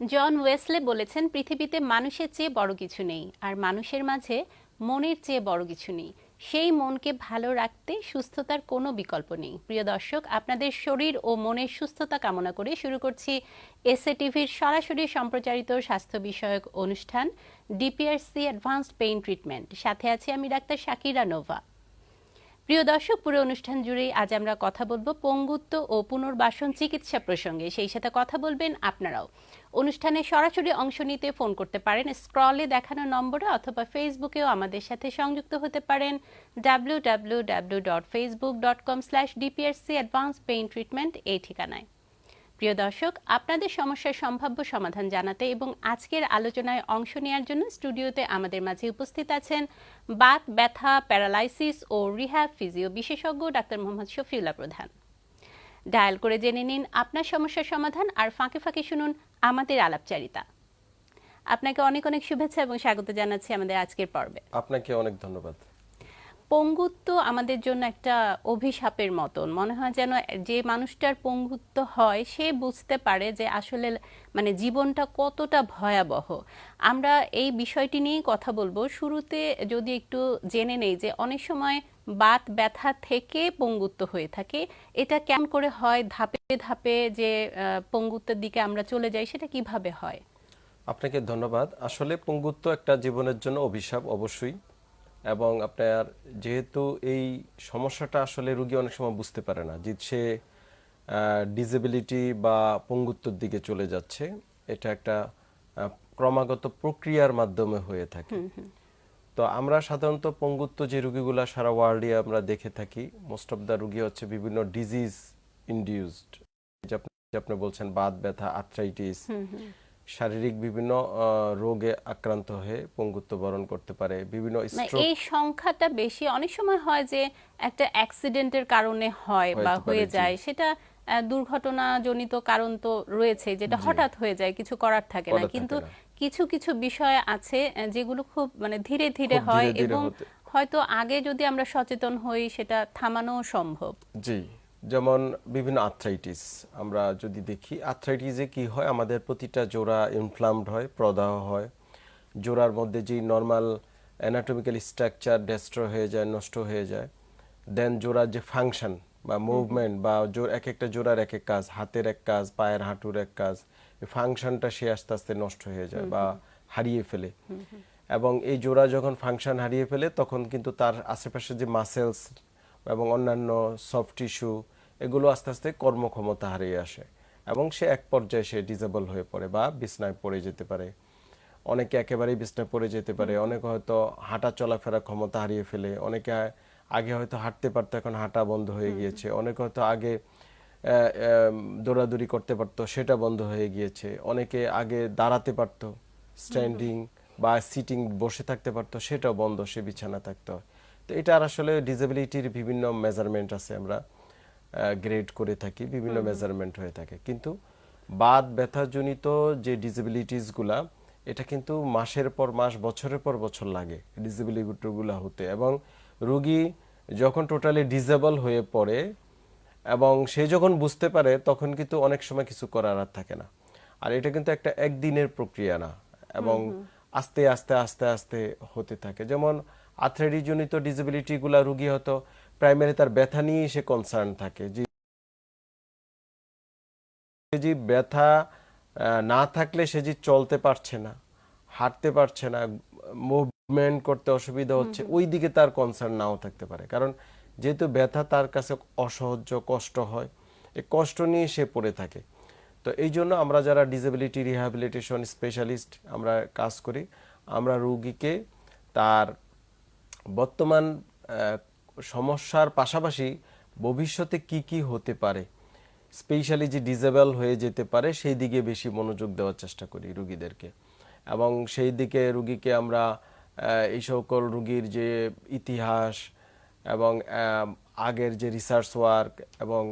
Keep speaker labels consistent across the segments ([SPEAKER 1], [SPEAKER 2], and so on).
[SPEAKER 1] জন Wesley বলেছেন, পৃথিবীতে মানুষের চেয়ে বড় কিছু নেই, আর মানুষের মাঝে মনের চেয়ে বড় কিছু নেই। সেই মনকে ভালো রাখতে সুস্থতার কোনো বিকল্প নেই। প্রিয় দর্শক, আপনাদের শরীর ও মনের সুস্থতা কামনা করে শুরু করছি এসএ টিভির সরাসরি সম্প্রচারিত স্বাস্থ্য বিষয়ক অনুষ্ঠান, ডিপিআরসি অ্যাডভান্সড পেইন ট্রিটমেন্ট। সাথে আছি আমি ডাক্তার শাকিরা নোভা। প্রিয় দর্শক, পুরো অনুষ্ঠান জুড়েই আজ আমরা কথা বলব পঙ্গুত্ব ও পুনর্বাসন চিকিৎসা প্রসঙ্গে। সেই সাথে কথা বলবেন আপনারাও। অনুষ্ঠানে সরাসরি অংশ নিতে ফোন করতে পারেন। স্ক্রলে দেখানো নম্বরে অথবা ফেসবুকেও আমাদের সাথে সংযুক্ত হতে পারেন। W W W dot Facebook dot com slash treatment এই ঠিকানায়। প্রিয় দর্শক, আপনাদের সমস্যার সম্ভাব্য সমাধান জানাতে এবং আজকের আলোচনায় অংশ নেওয়ার জন্য স্টুডিওতে আমাদের মাঝে উপস্থিত আছেন বাত, ব্যথা, প্যারালাইসিস ও রিহ্যাব ফিজিও বিশেষজ্ঞ ডাক্তার মোহাম্মদ শফিউল্লাহ প্রধান। ডায়াল করে জেনে নিন আপনার সমস্যার সমাধান আর ফাঁকে ফাঁকে শুনুন আমাদের আলাপচারিতা। আপনাকে অনেক অনেক শুভেচ্ছা এবং স্বাগত জানাচ্ছি আমাদের আজকের পর্বে।
[SPEAKER 2] আপনাকে অনেক ধন্যবাদ।
[SPEAKER 1] পঙ্গুত্ব আমাদের জন্য একটা অভিশাপের মতন। মনে হয় যেন যে মানুষটার পঙ্গুত্ব হয় সে বুঝতে পারে যে আসলে মানে জীবনটা কতটা ভয়াবহ। আমরা এই বিষয়টি নিয়েই কথা বলব। শুরুতে যদি একটু জেনে নেই যে অনেক সময় বাত ব্যথা থেকে পঙ্গুত্ব হয়ে থাকে। এটা কেমন করে হয়? ধাপে ধাপে যে পঙ্গুত্বের দিকে আমরা চলে যাই, সেটা কীভাবে হয়?
[SPEAKER 2] আপনাকে ধন্যবাদ। আসলে পঙ্গুত্ব একটা জীবনের জন্য অভিশাপ অবশ্যই। এবং আপনার যেহেতু এই সমস্যাটা আসলে রুগী অনেক সময় বুঝতে পারে না। যে সে ডিসেবিলিটি বা পঙ্গুত্বর দিকে চলে যাচ্ছে। এটা একটা ক্রমাগত প্রক্রিয়ার মাধ্যমে হয়ে থাকে। তো আমরা সাধারণত পঙ্গুত্ব যে রুগীগুলো সারা ওয়ার্ল্ডে আমরা দেখে থাকি মোস্ট অফ দ্য রুগী হচ্ছে বিভিন্ন ডিজিজ ইনডিউসড আপনি বলছেন বাত ব্যথা আর্থ্রাইটিস শারীরিক বিভিন্ন রোগে আক্রান্ত হয়ে পঙ্গুত্ব বরণ করতে পারে। বিভিন্ন
[SPEAKER 1] এই সংখ্যাটা বেশি। অনেক সময় হয় যে একটা অ্যাক্সিডেন্টের কারণে হয় বা হয়ে যায়। সেটা দুর্ঘটনা জনিত কারণ তো রয়েছে যেটা হঠাৎ হয়ে যায় কিছু করার থাকে না। কিন্তু কিছু কিছু বিষয় আছে যেগুলো খুব মানে ধীরে ধীরে হয় এবং হয়তো আগে যদি আমরা সচেতন হই সেটা থামানো সম্ভব।
[SPEAKER 2] জি যেমন বিভিন্ন আর্থ্রাইটিস। আমরা যদি দেখি আর্থ্রাইটিসে কি হয়? আমাদের প্রতিটা জোড়া ইনফ্লামড হয় প্রদাহ হয়। জোড়ার মধ্যে যেই নর্মাল অ্যানাটমিক্যাল স্ট্রাকচার ডেস্ট্র হয়ে যায় নষ্ট হয়ে যায় দেন জোড়ার যে ফাংশন বা মুভমেন্ট বা জোর এক একটা জোড়ার এক এক কাজ হাতের এক কাজ পায়ের হাঁটুর এক কাজ ফাংশনটা সে আস্তে আস্তে নষ্ট হয়ে যায় বা হারিয়ে ফেলে। এবং এই জোড়া যখন ফাংশন হারিয়ে ফেলে তখন কিন্তু তার আশেপাশে যে মাসেলস এবং অন্যান্য সফট টিস্যু এগুলো আস্তে আস্তে কর্মক্ষমতা হারিয়ে আসে। এবং সে এক পর্যায়ে সে ডিজেবল হয়ে পড়ে বা বিছনায় পড়ে যেতে পারে। অনেকে একেবারেই বিছনায় পড়ে যেতে পারে। অনেকে হয়তো হাঁটা চলাফেরা ক্ষমতা হারিয়ে ফেলে। অনেকে আগে হয়তো হাঁটতে পারতো এখন হাঁটা বন্ধ হয়ে গিয়েছে। অনেকে হয়তো আগে দৌড়াদৌড়ি করতে পারতো সেটা বন্ধ হয়ে গিয়েছে। অনেকে আগে দাঁড়াতে পারতো স্ট্যান্ডিং বা সিটিং বসে থাকতে পারতো সেটাও বন্ধ সে বিছানা থাকতে। হয় তো এটার আসলে ডিসেবিলিটির বিভিন্ন মেজারমেন্ট আছে আমরা গ্রেড করে থাকি বিভিন্ন মেজারমেন্ট হয়ে থাকে। কিন্তু বাদ ব্যথাজনিত যে ডিসেবিলিটিসগুলা এটা কিন্তু মাসের পর মাস বছরের পর বছর লাগে ডিসেবিলিটিগুলো হতে। এবং রোগী যখন টোটালি ডিজেবল হয়ে পড়ে এবং সে যখন বুঝতে পারে তখন কিন্তু অনেক সময় কিছু করার আর থাকে না। আর এটা কিন্তু একটা একদিনের প্রক্রিয়া না এবং আস্তে আস্তে আস্তে আস্তে হতে থাকে। যেমন আর্থ্রাইটিসজনিত ডিসেবিলিটিগুলা রুগী হয়তো প্রাইমারি তার ব্যথা নিয়েই সে কনসার্ন থাকে। যে যে ব্যথা না থাকলে সে যে চলতে পারছে না হাঁটতে পারছে না মুভমেন্ট করতে অসুবিধা হচ্ছে ওই দিকে তার কনসার্ন নাও থাকতে পারে। কারণ যেহেতু ব্যথা তার কাছে অসহ্য কষ্ট হয় এই কষ্ট নিয়ে সে পড়ে থাকে। তো এই জন্য আমরা যারা ডিসেবিলিটি রিহ্যাবিলিটেশন স্পেশালিস্ট আমরা কাজ করি আমরা রুগীকে তার বর্তমান সমস্যার পাশাপাশি ভবিষ্যতে কি কি হতে পারে স্পেশালি যে ডিজেবল হয়ে যেতে পারে সেই দিকে বেশি মনোযোগ দেওয়ার চেষ্টা করি রুগীদেরকে। এবং সেই দিকে রুগীকে আমরা এই সকল রুগীর যে ইতিহাস এবং আগের যে রিসার্চ ওয়ার্ক এবং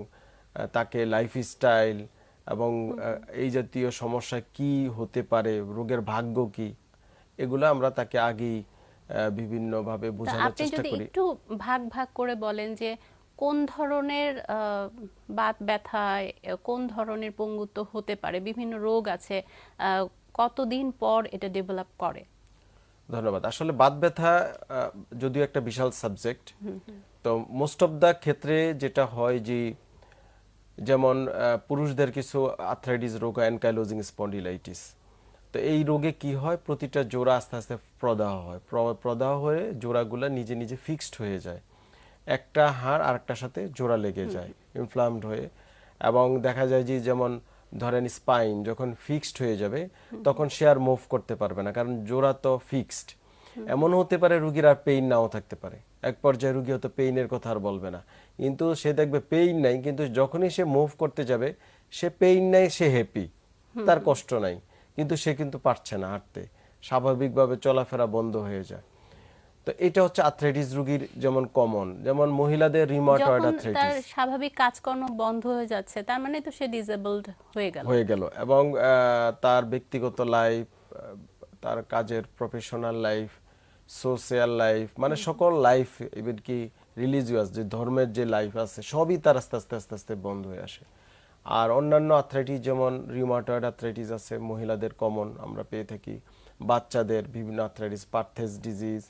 [SPEAKER 2] তাকে লাইফস্টাইল এবং এই জাতীয় সমস্যা কি হতে পারে রোগের ভাগ্য কি এগুলো আমরা তাকে আগেই বিভিন্নভাবে বোঝানোর চেষ্টা করি।
[SPEAKER 1] একটু ভাগ ভাগ করে বলেন যে কোন ধরনের বাত ব্যথায় কোন ধরনের পঙ্গুত্ব হতে পারে বিভিন্ন রোগ আছে কতদিন পর এটা ডেভেলপ করে?
[SPEAKER 2] ধন্যবাদ। আসলে বাত ব্যথা যদিও একটা বিশাল সাবজেক্ট তো মোস্ট অফ দ্য ক্ষেত্রে যেটা হয় যে যেমন পুরুষদের কিছু আর্থ্রাইটিস রোগ অ্যানকাইলোজিং স্পন্ডিলাইটিস তো এই রোগে কি হয়? প্রতিটা জোড়া আস্তে আস্তে প্রদাহ হয়। প্র- প্রদাহ হয়ে জোড়াগুলো নিজে নিজে ফিক্সড হয়ে যায়। একটা হাড় আরেকটার সাথে জোড়া লেগে যায় ইনফ্লামড হয়ে। এবং দেখা যায় যে যেমন ধরেন স্পাইন যখন ফিক্সড হয়ে যাবে, তখন সে আর মুভ করতে পারবে না, কারণ জোড়া তো ফিক্সড এমন হতে পারে রুগীর আর পেইন নাও থাকতে পারে। এক পর্যায়ে রুগী হয়তো পেইনের কথা আর বলবে না। কিন্তু সে দেখবে পেইন নাই, কিন্তু যখনই সে মুভ করতে যাবে, সে পেইন নাই, সে হ্যাপি তার কষ্ট নাই, কিন্তু সে কিন্তু পারছে না হাঁটতে। স্বাভাবিকভাবে চলাফেরা বন্ধ হয়ে যায়। তো এটা হচ্ছে আর্থ্রাইটিস রুগীর যেমন কমন যেমন মহিলাদের রিমাটয়েড
[SPEAKER 1] যখন তার স্বাভাবিক কাজকর্ম বন্ধ হয়ে যাচ্ছে তার মানে তো সে ডিসেবলড হয়ে গেল।
[SPEAKER 2] হয়ে গেল এবং তার ব্যক্তিগত লাইফ তার কাজের প্রফেশনাল লাইফ সোশ্যাল লাইফ মানে সকল লাইফ ইভেন কি রিলিজিয়াস যে ধর্মের যে লাইফ আছে সবই তার আস্তে আস্তে আস্তে আস্তে বন্ধ হয়ে আসে। আর অন্যান্য আর্থ্রাইটিস যেমন রিউমাটয়েড আর্থ্রাইটিস আছে মহিলাদের কমন আমরা পেয়ে থাকি। বাচ্চাদের বিভিন্ন আর্থ্রাইটিস পার্থেস ডিজিজ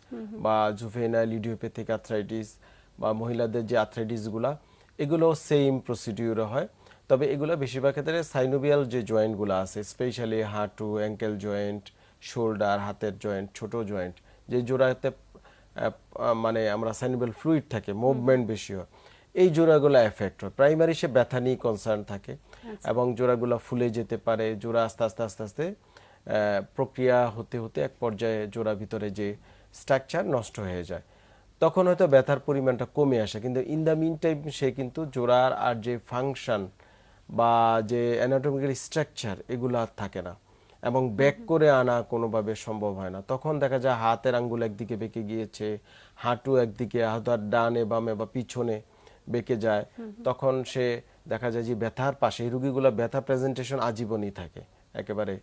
[SPEAKER 2] বা জুভেনাইল ইডিওপ্যাথিক আর্থ্রাইটিস বা মহিলাদের যে আর্থ্রাইটিসগুলা এগুলো সেম প্রসিডিউরে হয়। তবে এগুলো বেশিরভাগ ক্ষেত্রে সাইনোভিয়াল যে জয়েন্টগুলো আছে স্পেশালি হাঁটু অ্যাঙ্কেল জয়েন্ট শোল্ডার হাতের জয়েন্ট ছোট জয়েন্ট যে জোড়াতে মানে আমরা সাইনোভিয়াল ফ্লুইড থাকে মুভমেন্ট বেশি হয় এই জোড়াগুলো এফেক্ট হয়। প্রাইমারি সে ব্যথা নিয়ে কনসার্ন থাকে এবং জোড়াগুলো ফুলে যেতে পারে জোড়া আস্তে আস্তে আস্তে আস্তে প্রক্রিয়া হতে হতে এক পর্যায়ে জোড়া ভিতরে যে স্ট্রাকচার নষ্ট হয়ে যায়। তখন হয়তো ব্যথার পরিমাণটা কমে আসে কিন্তু ইন দ্য মিন টাইম সে কিন্তু জোড়ার আর যে ফাংশন বা যে অ্যানাটমিক্যাল স্ট্রাকচার এগুলো আর থাকে না এবং ব্যাক করে আনা কোনোভাবে সম্ভব হয় না। তখন দেখা যায় হাতের আঙ্গুল একদিকে বেঁকে গিয়েছে হাঁটু একদিকে হাতার ডানে বামে বা পিছনে বেঁকে যায়। তখন সে দেখা যায় যে ব্যথার পাশে এই রুগীগুলো ব্যথা প্রেজেন্টেশন আজীবনই থাকে। একেবারে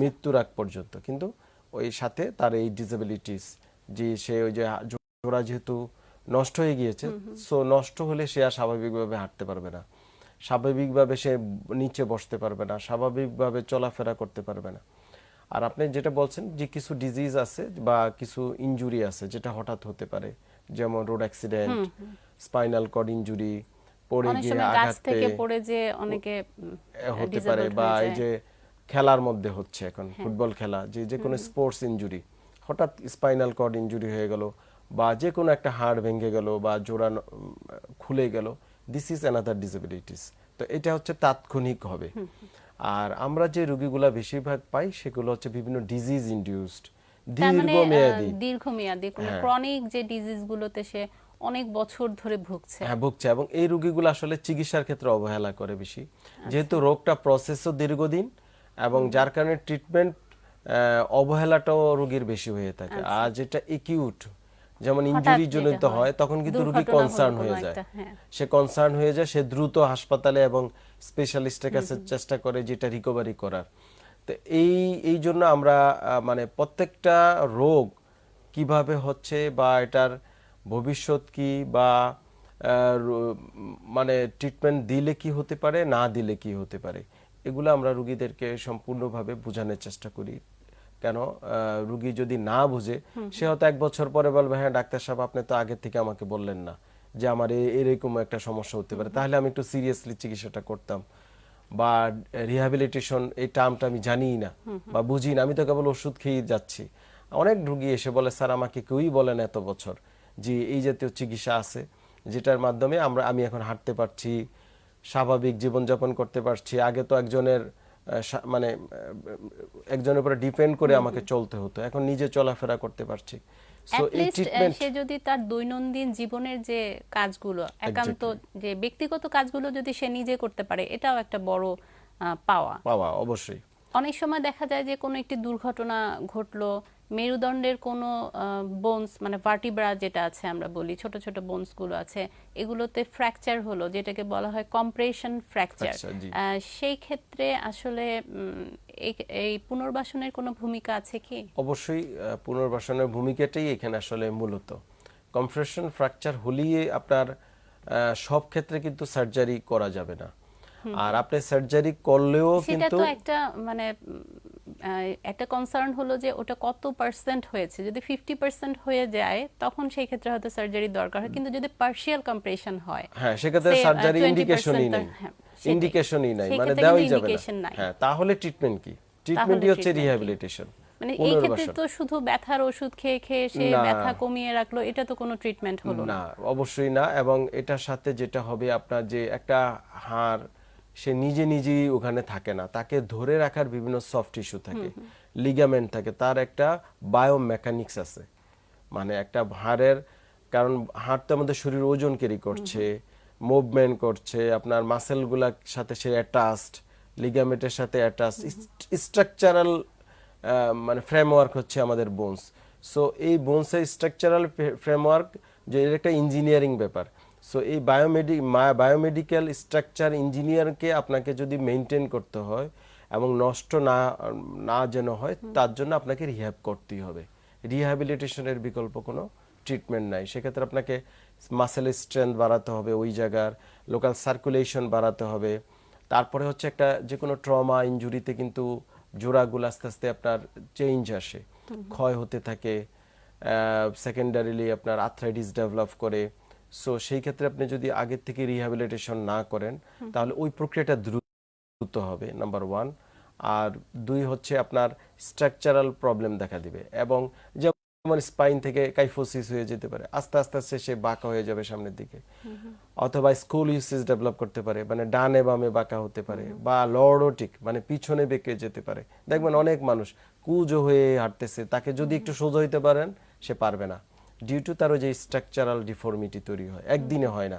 [SPEAKER 2] মৃত্যুর আগ পর্যন্ত। কিন্তু ওই সাথে তার এই ডিসেবিলিটিস যে সে ওই যে জোড়া যেহেতু নষ্ট হয়ে গিয়েছে সো নষ্ট হলে সে আর স্বাভাবিকভাবে হাঁটতে পারবে না। স্বাভাবিকভাবে সে নিচে বসতে পারবে না স্বাভাবিকভাবে চলাফেরা করতে পারবে না। আর আপনি যেটা বলছেন যে কিছু ডিজিজ আছে বা কিছু ইনজুরি আছে যেটা হঠাৎ হতে পারে যেমন road accident spinal cord injury পড়ে গিয়ে আঘাত
[SPEAKER 1] থেকে
[SPEAKER 2] পেয়ে
[SPEAKER 1] পড়ে যে অনেকে
[SPEAKER 2] হতে পারে বা এই যে খেলার মধ্যে হচ্ছে এখন
[SPEAKER 1] হ্যাঁ।
[SPEAKER 2] ফুটবল খেলা যে যে কোনো স্পোর্টস ইনজুরি হঠাৎ স্পাইনাল কর্ড ইনজুরি হয়ে গেল বা যে কোনো একটা হাড় ভেঙে গেল বা জোড়া খুলে গেল দিস ইজ অ্যানাদার ডিসেবিলিটিস তো এটা হচ্ছে তাৎক্ষণিক হবে। আর আমরা যে রোগীগুলা বেশিরভাগ পাই সেগুলো হচ্ছে বিভিন্ন ডিজিজ ইনডিউসড
[SPEAKER 1] মানে
[SPEAKER 2] দীর্ঘমেয়াদী।
[SPEAKER 1] দীর্ঘমেয়াদী কোনো
[SPEAKER 2] হ্যাঁ।
[SPEAKER 1] ক্রনিক যে ডিজিজ গুলোতে সে অনেক বছর ধরে ভুগছে।
[SPEAKER 2] হ্যাঁ ভুগছে এবং এই রোগীগুলো আসলে চিকিৎসার ক্ষেত্রে অবহেলা করে বেশি।
[SPEAKER 1] আচ্ছা।
[SPEAKER 2] যেহেতু রোগটা প্রসেসও দীর্ঘদিন এবং যার কারণে ট্রিটমেন্ট অবহেলাটাও রোগীর বেশি হয়ে থাকে।
[SPEAKER 1] আচ্ছা।
[SPEAKER 2] আর যেটা একিউট যেমন ইনজুরি
[SPEAKER 1] যেটা
[SPEAKER 2] জনিত
[SPEAKER 1] হয়,
[SPEAKER 2] তখন কিন্তু রোগী কনসার্ন হয়ে যায়।
[SPEAKER 1] হ্যাঁ।
[SPEAKER 2] সে কনসার্ন হয়ে যায় সে দ্রুত হাসপাতালে এবং স্পেশালিস্টের কাছে চেষ্টা করে যেটা রিকভারি করার। তো এই এই জন্য আমরা মানে প্রত্যেকটা রোগ কীভাবে হচ্ছে বা এটার ভবিষ্যৎ কি বা মানে ট্রিটমেন্ট দিলে কি হতে পারে না দিলে কি হতে পারে এগুলো আমরা রুগীদেরকে সম্পূর্ণভাবে বোঝানোর চেষ্টা করি। কেন? রুগী যদি না বুঝে সে হয়তো এক বছর পরে বলবে হ্যাঁ ডাক্তার সাহেব আপনি তো আগে থেকে আমাকে বললেন না যে আমার এরকম একটা সমস্যা হতে পারে। তাহলে আমি একটু সিরিয়াসলি চিকিৎসাটা করতাম। বা রিহ্যাবিলিটেশন এই টার্মটা আমি জানিই না বা বুঝি না। আমি তো কেবল ওষুধ খেয়ে যাচ্ছি। অনেক রুগী এসে বলে স্যার আমাকে কেউই বলেন এত বছর যে এই জাতীয় চিকিৎসা আছে যেটার মাধ্যমে আমরা আমি এখন হাঁটতে পারছি স্বাভাবিক জীবনযাপন করতে পারছি। আগে তো একজনের মানে একজনের উপরে ডিপেন্ড করে আমাকে চলতে হতো। এখন নিজে চলাফেরা করতে পারছি। সো
[SPEAKER 1] যদি তার দৈনন্দিন জীবনের যে কাজগুলো একান্ত যে ব্যক্তিগত কাজগুলো যদি সে নিজে করতে পারে এটাও একটা বড় পাওয়া।
[SPEAKER 2] পাওয়া অবশ্যই।
[SPEAKER 1] অনেক সময় দেখা যায় যে কোনো একটি দুর্ঘটনা ঘটলো মেরুদণ্ডের কোনো বোনস মানে ভার্টিব্রা যেটা আছে আমরা বলি ছোট ছোট বোনসগুলো আছে এগুলোতে ফ্র্যাকচার হলো যেটাকে বলা হয় কম্প্রেশন ফ্র্যাকচার সেই ক্ষেত্রে আসলে এই- পুনর্বাসনের কোনো ভূমিকা আছে কি?
[SPEAKER 2] অবশ্যই পুনর্বাসনের ভূমিকাটাই এখানে আসলে মূলত। কম্প্রেশন ফ্র্যাকচার হলেই আপনার সব ক্ষেত্রে কিন্তু সার্জারি করা যাবে না। আর আপনি সার্জারি করলেও
[SPEAKER 1] সেটা
[SPEAKER 2] কিন্তু
[SPEAKER 1] তো একটা মানে একটা কনসার্ন হলো যে ওটা কত পার্সেন্ট হয়েছে। যদি ফিফটি পার্সেন্ট হয়ে যায় তখন সেই ক্ষেত্রে হয়তো সার্জারি দরকার হয়। কিন্তু যদি পার্শিয়াল কম্প্রেশন হয়
[SPEAKER 2] হ্যাঁ সেক্ষেত্রে সার্জারি ইন্ডিকেশনই নেই।
[SPEAKER 1] হ্যাঁ,
[SPEAKER 2] ইন্ডিকেশনই নাই মানে দেওয়াই যাবে না। হ্যাঁ তাহলে ট্রিটমেন্ট কি? ট্রিটমেন্টই হচ্ছে রিহ্যাবিলিটেশন
[SPEAKER 1] মানে এই ক্ষেত্রে তো শুধু ব্যথার ওষুধ খেয়ে খেয়ে সে ব্যথা কমিয়ে রাখল এটা তো কোনো ট্রিটমেন্ট হলো না।
[SPEAKER 2] না অবশ্যই না। এবং এটার সাথে যেটা হবে আপনার যে একটা হাড় সে নিজে নিজেই ওখানে থাকে না। তাকে ধরে রাখার বিভিন্ন সফট টিস্যু থাকে লিগামেন্ট থাকে তার একটা বায়োমেকানিক্স আছে। মানে একটা হাড়ের কারণ হাড় তো আমাদের শরীর ওজন ক্যারি করছে মুভমেন্ট করছে আপনার মাসেলগুলার সাথে সে অ্যাটাচড লিগামেন্টের সাথে অ্যাটাচড স্ট্রাকচারাল মানে ফ্রেমওয়ার্ক হচ্ছে আমাদের বোনস সো এই বোনসের স্ট্রাকচারাল ফ্রেমওয়ার্ক যে একটা ইঞ্জিনিয়ারিং ব্যাপার। সো এই বায়োমেডি বায়োমেডিক্যাল স্ট্রাকচার ইঞ্জিনিয়ারকে আপনাকে যদি মেনটেন করতে হয় এবং নষ্ট না না যেন হয় তার জন্য আপনাকে রিহ্যাব করতেই হবে। রিহ্যাবিলিটেশনের বিকল্প কোনো ট্রিটমেন্ট নাই। সেক্ষেত্রে আপনাকে মাসেলের স্ট্রেংথ বাড়াতে হবে ওই জায়গার লোকাল সার্কুলেশন বাড়াতে হবে। তারপরে হচ্ছে একটা যে কোনো ট্রমা ইনজুরিতে কিন্তু জোড়াগুলো আস্তে আস্তে আপনার চেঞ্জ আসে। ক্ষয় হতে থাকে সেকেন্ডারিলি আপনার আর্থ্রাইটিস ডেভেলপ করে। সো সেই ক্ষেত্রে আপনি যদি আগের থেকে রিহ্যাবিলিটেশন না করেন তাহলে ওই প্রক্রিয়াটা দ্রুত হবে নাম্বার ওয়ান আর দুই হচ্ছে আপনার স্ট্রাকচারাল প্রবলেম দেখা দিবে এবং যেমন স্পাইন থেকে কাইফোসিস হয়ে যেতে পারে আস্তে আস্তে আস্তে সে বাঁকা হয়ে যাবে সামনের দিকে। অথবা স্কুল ইউসিস ডেভেলপ করতে পারে মানে ডানে বামে বাঁকা হতে পারে বা লর্ডোটিক মানে পিছনে বেঁকে যেতে পারে। দেখবেন অনেক মানুষ কুজো হয়ে হাঁটতেছে তাকে যদি একটু সোজা হইতে পারেন সে পারবে না। ডিউ টু তার ওই যে স্ট্রাকচারাল ডিফর্মিটি তৈরি হয় একদিনে হয় না।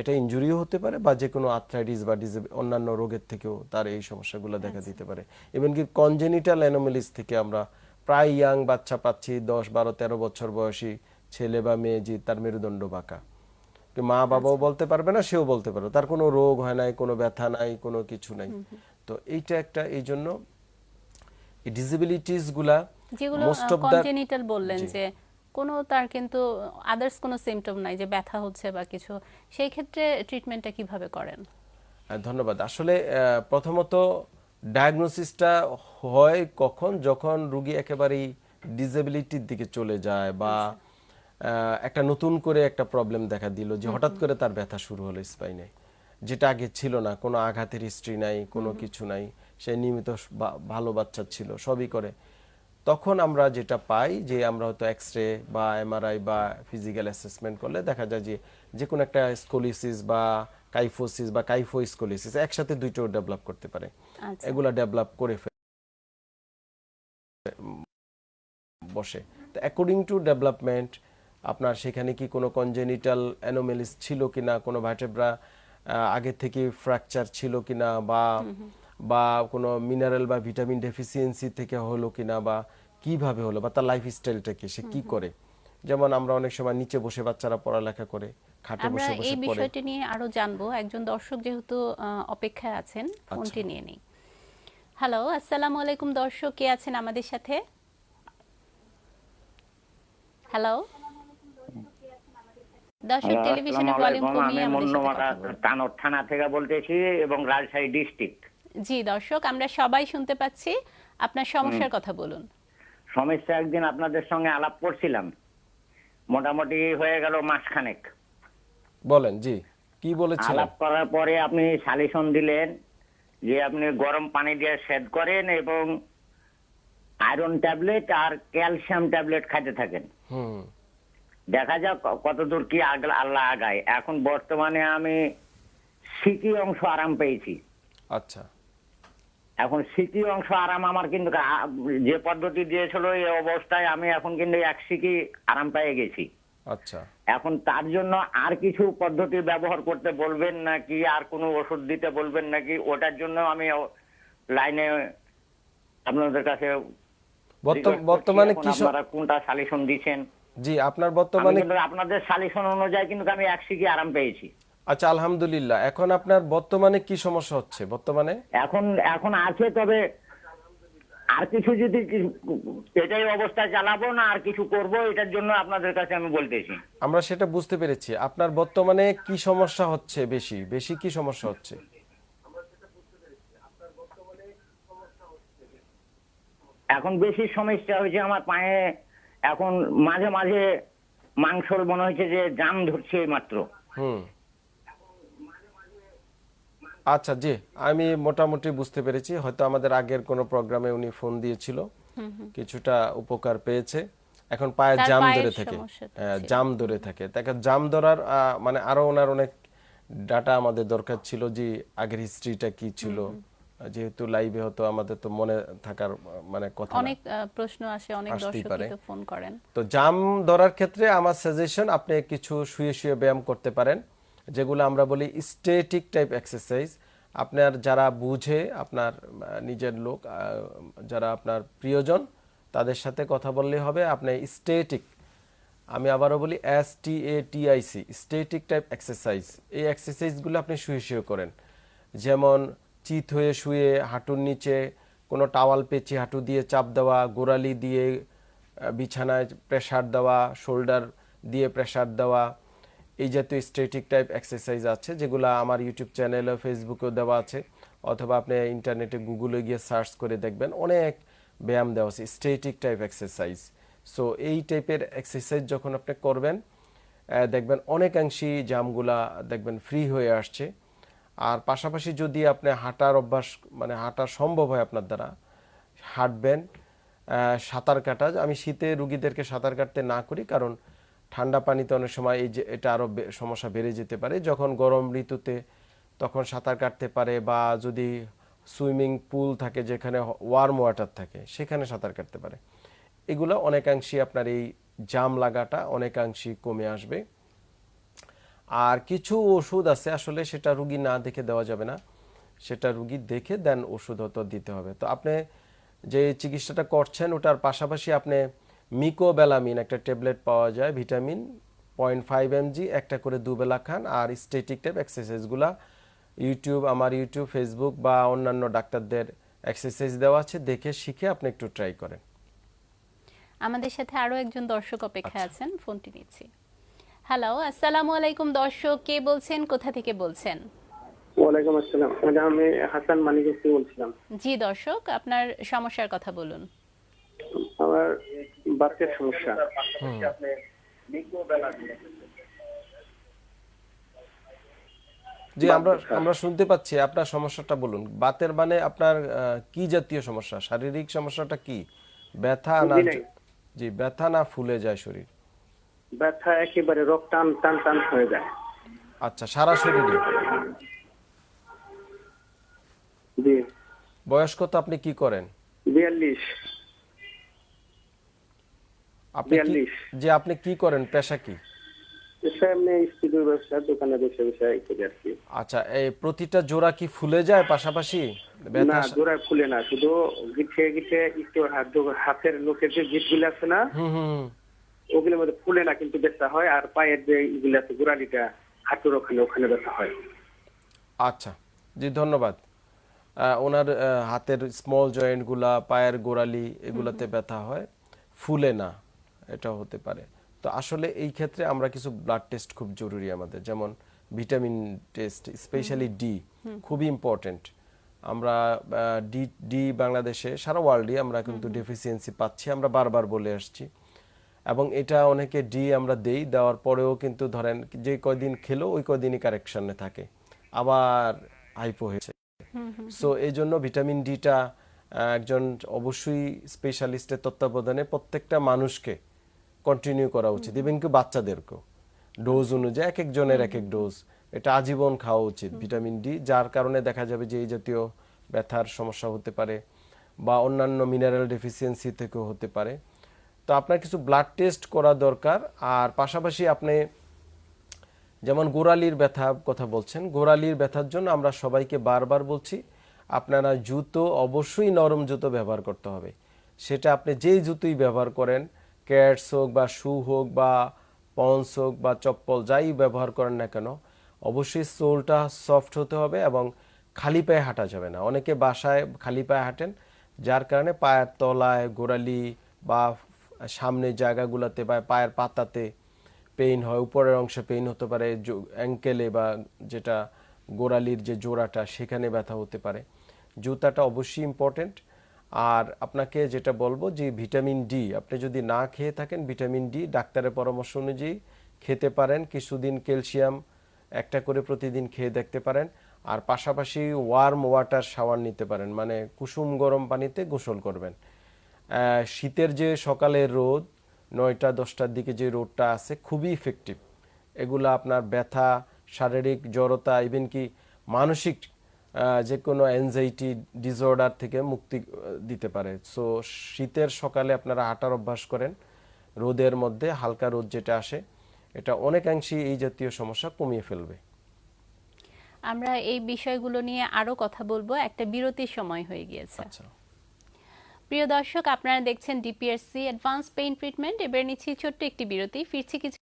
[SPEAKER 2] এটা ইনজুরিও হতে পারে বা যে কোনো আর্থ্রাইটিস বা অন্যান্য রোগের থেকেও তার এই সমস্যাগুলো দেখা দিতে পারে। ইভেন কি কনজেনিটাল অ্যানোমেলিস থেকে আমরা প্রায় ইয়াং বাচ্চা পাচ্ছি দশ বারো তেরো বছর বয়সী ছেলে বা মেয়ে যে তার মেরুদণ্ড বাঁকা। মা বাবাও বলতে পারবে না সেও বলতে পারবে তার কোনো রোগ হয় নাই কোনো ব্যথা নাই কোনো কিছু নাই। তো এইটা একটা এই জন্য
[SPEAKER 1] ডিসেবিলিটিসগুলা
[SPEAKER 2] মোস্ট অফ দ্য
[SPEAKER 1] বললেন যে কোনো তার কিন্তু আদার্স কোনো সিমটম নাই যে ব্যথা হচ্ছে বা কিছু। সেই ক্ষেত্রে ট্রিটমেন্টটা কীভাবে করেন?
[SPEAKER 2] ধন্যবাদ। আসলে প্রথমত ডায়াগনোসিসটা হয় কখন? যখন রুগী একেবারেই ডিসেবিলিটির দিকে চলে যায় বা একটা নতুন করে একটা প্রবলেম দেখা দিল যে হঠাৎ করে তার ব্যথা শুরু হলো স্পাইনে যেটা আগে ছিল না কোনো আঘাতের হিস্ট্রি নাই কোনো কিছু নাই। সে নিয়মিত ভালো বাচ্চা ছিল সবই করে। তখন আমরা যেটা পাই যে আমরা হয়তো এক্স রে বা এমআরআই বা ফিজিক্যাল অ্যাসেসমেন্ট করলে দেখা যায় যে যে কোনো একটা স্কোলিসিস বা কাইফোসিস বা কাইফো স্কোলিসিস একসাথে দুইটো ডেভেলপ করতে পারে।
[SPEAKER 1] আচ্ছা।
[SPEAKER 2] এগুলা ডেভেলপ করে বসে। তো অ্যাকর্ডিং টু ডেভেলপমেন্ট আপনার সেখানে কি কোনো কনজেনিটাল অ্যানোমেলিস ছিল কিনা কোনো ভার্টেব্রা আগে থেকে ফ্র্যাকচার ছিল কিনা বা বা কোনো মিনারেল বা ভিটামিন ডেফিসিয়েন্সি থেকে হলো কিনা বা কীভাবে হলো বা তার লাইফ স্টাইলটা কি সে কি করে? যেমন আমরা অনেক সময় নিচে বসে বাচ্চারা পড়ালেখা করে খাটে বসে
[SPEAKER 1] এই
[SPEAKER 2] বসে পড়ে।
[SPEAKER 1] বিষয়টি নিয়ে আরও জানব। একজন দর্শক যেহেতু অপেক্ষায় আছেন
[SPEAKER 2] আচ্ছা।
[SPEAKER 1] ফোনটি নিয়ে নেই। হ্যালো আসসালামু আলাইকুম দর্শক কে আছেন আমাদের সাথে? হ্যালো দর্শক টেলিভিশনের ভলিউম কমিয়ে আমাদের সাথে
[SPEAKER 3] থানা থেকে বলতেছি এবং রাজশাহী ডিস্ট্রিক্ট
[SPEAKER 1] জি দর্শক আমরা সবাই শুনতে পাচ্ছি। আপনার সমস্যার কথা বলুন।
[SPEAKER 3] সমস্যা একদিন আপনাদের সঙ্গে আলাপ করছিলাম। মোটামুটি হয়ে গেল মাসখানেক।
[SPEAKER 2] বলেন জি কি বলেছিলেন?
[SPEAKER 3] আলাপ করার পরে আপনি সালিশন দিলেন যে আপনি গরম পানি দিয়ে সেদ করেন এবং আয়রন ট্যাবলেট আর ক্যালসিয়াম ট্যাবলেট খাইতে থাকেন।
[SPEAKER 2] হুম।
[SPEAKER 3] দেখা যাক কতদূর কি আগলা- আল্লাহ আগায়। এখন বর্তমানে আমি সিকি অংশ আরাম পেয়েছি।
[SPEAKER 2] আচ্ছা।
[SPEAKER 3] এখন সিকি অংশ আরাম আমার কিন্তু যে পদ্ধতি দিয়েছিল এই অবস্থায় আমি এখন কিন্তু এক সিকি আরাম পেয়ে গেছি।
[SPEAKER 2] আচ্ছা।
[SPEAKER 3] এখন তার জন্য আর কিছু পদ্ধতি ব্যবহার করতে বলবেন নাকি? আর কোনো ওষুধ দিতে বলবেন নাকি? ওটার জন্য আমি লাইনে আপনাদের কাছে
[SPEAKER 2] বর্ত- বর্তমানে কি
[SPEAKER 3] আপনারা কোনটা সালিশন দিচ্ছেন?
[SPEAKER 2] জি আপনার বর্তমানে
[SPEAKER 3] আপনাদের সালিশন অনুযায়ী কিন্তু আমি এক সিকি আরাম পেয়েছি।
[SPEAKER 2] আচ্ছা আলহামদুলিল্লাহ। এখন আপনার বর্তমানে কি সমস্যা হচ্ছে? বর্তমানে?
[SPEAKER 3] এখন এখন আছে তবে আর কিছু যদি এটাই অবস্থা চালাবো না আর কিছু করব এটার জন্য আপনাদের কাছে আমি বলতেছি।
[SPEAKER 2] আমরা সেটা বুঝতে পেরেছি। আপনার বর্তমানে কি সমস্যা হচ্ছে বেশি? বেশি কি সমস্যা হচ্ছে?
[SPEAKER 3] এখন বেশি সমস্যা হয়েছে আমার পায়ে এখন মাঝে মাঝে মাংসর মনে হচ্ছে যে জাম ধরছে মাত্র।
[SPEAKER 2] হুম। আচ্ছা জি আমি মোটামুটি বুঝতে পেরেছি। হয়তো আমাদের আগের কোনো প্রোগ্রামে উনি ফোন দিয়েছিল। কিছুটা উপকার পেয়েছে। এখন পায়ে জাম ধরে থাকে। হ্যাঁ। জাম ধরে থাকে। তাকে জাম ধরার মানে আরও ওনার অনেক ডাটা আমাদের দরকার ছিল যে আগের হিস্ট্রিটা কি ছিল। যেহেতু লাইভে হতো আমাদের তো মনে থাকার মানে কথা।
[SPEAKER 1] অনেক প্রশ্ন আসে অনেক
[SPEAKER 2] আসতেই
[SPEAKER 1] দর্শক ফোন করেন।
[SPEAKER 2] তো জাম ধরার ক্ষেত্রে আমার সাজেশন আপনি কিছু শুয়ে শুয়ে ব্যায়াম করতে পারেন। যেগুলো আমরা বলি স্টেটিক টাইপ এক্সারসাইজ আপনার যারা বুঝে, আপনার নিজের লোক যারা আপনার প্রিয়জন, তাদের সাথে কথা বললে হবে। আপনি স্টেটিক আমি আবারও বলি S T A T I C static type exercise এই এক্সারসাইজগুলো আপনি শুয়ে শুয়ে করেন। যেমন চিত হয়ে শুয়ে হাঁটুর নিচে কোনো টাওয়াল পেঁচে হাঁটু দিয়ে চাপ দেওয়া, গোড়ালি দিয়ে বিছানায় প্রেসার দেওয়া শোল্ডার দিয়ে প্রেসার দেওয়া এই জাতীয় স্ট্রেটিক টাইপ এক্সারসাইজ আছে, যেগুলো আমার ইউটিউব চ্যানেলে ফেসবুকেও দেওয়া আছে, অথবা আপনি ইন্টারনেটে গুগলে গিয়ে সার্চ করে দেখবেন, অনেক ব্যায়াম দেওয়া আছে স্ট্রেটিক টাইপ এক্সারসাইজ সো এই টাইপের এক্সারসাইজ যখন আপনি করবেন দেখবেন অনেকাংশেই জামগুলা দেখবেন ফ্রি হয়ে আসছে। আর পাশাপাশি যদি আপনি হাঁটার অভ্যাস মানে হাঁটা সম্ভব হয় আপনার দ্বারা, হাঁটবেন সাঁতার কাটা, আমি শীতে রুগীদেরকে সাঁতার কাটতে না করি, কারণ ঠান্ডা পানিতে অনেক সময় এই যে এটা আরও সমস্যা বেড়ে যেতে পারে। যখন গরম ঋতুতে তখন সাঁতার কাটতে পারে বা যদি সুইমিং পুল থাকে যেখানে ওয়ার্ম ওয়াটার থাকে সেখানে সাঁতার কাটতে পারে। এগুলো অনেকাংশই আপনার এই জাম লাগাটা অনেকাংশই কমে আসবে। আর কিছু ওষুধ আছে, আসলে সেটা রুগী না দেখে দেওয়া যাবে না। সেটা রুগী দেখে দেন ওষুধ হয়তো দিতে হবে। তো আপনি যে চিকিৎসাটা করছেন ওটার পাশাপাশি আপনি মিকোবেলামিন একটা ট্যাবলেট পাওয়া যায় ভিটামিন পয়েন্ট ফাইভ এমজি একটা করে দুবেলা খান আর স্টেটিক টাইপ এক্সারসাইজগুলা ইউটিউব আমার ইউটিউব ফেসবুক বা অন্যান্য ডাক্তারদের এক্সারসাইজ দেওয়া আছে দেখে শিখে আপনি একটু ট্রাই করেন।
[SPEAKER 1] আমাদের সাথে আরও একজন দর্শক অপেক্ষায়
[SPEAKER 2] আচ্ছা।
[SPEAKER 1] আছেন ফোনটি নিচ্ছি। হ্যালো আসসালামু আলাইকুম দর্শক কে বলছেন কোথা থেকে বলছেন?
[SPEAKER 4] ওয়ালাইকুম আসসালাম ম্যাডাম আমি হাসান মানিক বলছিলাম।
[SPEAKER 1] জি দর্শক আপনার সমস্যার কথা বলুন।
[SPEAKER 4] আমার বাচ্চার সমস্যা।
[SPEAKER 2] জি আমরা আমরা শুনতে পাচ্ছি আপনার সমস্যাটা বলুন। বাতের মানে আপনার কি জাতীয় সমস্যা? শারীরিক সমস্যাটা কি? ব্যথা না জি ব্যথা না ফুলে যায় শরীর?
[SPEAKER 4] ব্যথা একেবারে রক টান টান টান হয়ে যায়।
[SPEAKER 2] আচ্ছা সারা শরীরে?
[SPEAKER 4] জি।
[SPEAKER 2] বয়স কত আপনি কি করেন?
[SPEAKER 4] বিয়াল্লিশ।
[SPEAKER 2] আপনি। যে আপনি কি করেন পেশা কি?
[SPEAKER 4] দোকানে বসে বসে করি
[SPEAKER 2] আচ্ছা এই প্রতিটা জোড়া কি ফুলে যায় পাশাপাশি?
[SPEAKER 4] না জোড়ায় ফুলে না শুধু গিঠে একটু হাতের লোকের যে গিটগুলো আছে না। ওগুলোর মধ্যে ফুলে না কিন্তু ব্যথা হয় আর পায়ের যে ইগুলো আছে গোড়ালিটা হাঁটুর ওখানে ওখানে ব্যথা হয়।
[SPEAKER 2] আচ্ছা জি ধন্যবাদ। ওনার হাতের স্মল জয়েন্টগুলা পায়ের গোড়ালি এগুলাতে ব্যথা হয় ফুলে না। এটা হতে পারে। তো আসলে এই ক্ষেত্রে আমরা কিছু ব্লাড টেস্ট খুব জরুরি আমাদের। যেমন ভিটামিন টেস্ট স্পেশালি ডি খুবই ইম্পর্টেন্ট আমরা ডি ডি বাংলাদেশে সারা ওয়ার্ল্ডে আমরা কিন্তু ডেফিসিয়েন্সি পাচ্ছি আমরা বারবার বলে আসছি। এবং এটা অনেকে ডি আমরা দেই দেওয়ার পরেও কিন্তু ধরেন যে কয়দিন খেলো ওই কয়দিনই কারেকশনে থাকে। আবার হাইপো হয়েছে। সো এই জন্য ভিটামিন ডিটা একজন অবশ্যই স্পেশালিস্টের তত্ত্বাবধানে প্রত্যেকটা মানুষকে কন্টিনিউ করা উচিত। এবং কি বাচ্চাদেরকেও। ডোজ অনুযায়ী এক একজনের এক এক ডোজ এটা আজীবন খাওয়া উচিত। ভিটামিন ডি যার কারণে দেখা যাবে যে এই জাতীয় ব্যথার সমস্যা হতে পারে বা অন্যান্য মিনারেল ডেফিসিয়েন্সি থেকেও হতে পারে। তো আপনার কিছু ব্লাড টেস্ট করা দরকার। আর পাশাপাশি আপনি যেমন গোড়ালির ব্যথা কথা বলছেন, গোড়ালির ব্যথার জন্য আমরা সবাইকে বারবার বলছি, আপনারা জুতো অবশ্যই নরম জুতো ব্যবহার করতে হবে। সেটা আপনি যেই জুতোই ব্যবহার করেন ক্যাটস হোক বা শু হোক বা পন্স হোক বা চপ্পল, যাই ব্যবহার করেন না কেন, অবশ্যই সোলটা সফট হতে হবে এবং খালি পায়ে হাঁটা যাবে না। অনেকে বাসায় খালি পায়ে হাঁটেন, যার কারণে পায়ের তলায় গোড়ালি বা সামনে জায়গাগুলোতে বা পায়ের পাতাতে পেইন হয়, উপরের অংশে পেইন হতে পারে অ্যাঙ্কেলে বা যেটা গোড়ালির যে জোড়াটা, সেখানে ব্যথা হতে পারে। জুতাটা অবশ্যই ইম্পর্টেন্ট আর আপনাকে যেটা বলব যে ভিটামিন ডি, আপনি যদি না খেয়ে থাকেন, ভিটামিন ডি ডাক্তারের পরামর্শ অনুযায়ী খেতে পারেন। কিছুদিন ক্যালসিয়াম একটা করে প্রতিদিন খেয়ে দেখতে পারেন। আর পাশাপাশি ওয়ার্ম ওয়াটার শাওয়ার নিতে পারেন মানে কুসুম গরম পানিতে গোসল করবেন। শীতের যে সকালের রোদ, নয়টা, দশটার দিকে যে রোদটা আছে, খুবই ইফেক্টিভ এগুলো আপনার ব্যথা, শারীরিক জড়তা ইভেন কি মানসিক যে কোনো অ্যাংজাইটি ডিসঅর্ডার থেকে মুক্তি দিতে পারে। সো শীতের সকালে আপনারা হাঁটার অভ্যাস করেন। রোদের মধ্যে হালকা রোদ যেটা আসে এটা অনেকাংশেই এই জাতীয় সমস্যা কমিয়ে ফেলবে।
[SPEAKER 1] আমরা এই বিষয়গুলো নিয়ে আরও কথা বলব। একটা বিরতির সময় হয়ে গিয়েছে।
[SPEAKER 2] আচ্ছা।
[SPEAKER 1] প্রিয় দর্শক আপনারা দেখছেন ডিপিএসসি অ্যাডভান্স পেইন ট্রিটমেন্ট এবার নিচ্ছি ছোট্ট একটি বিরতি। ফিরছি কিছু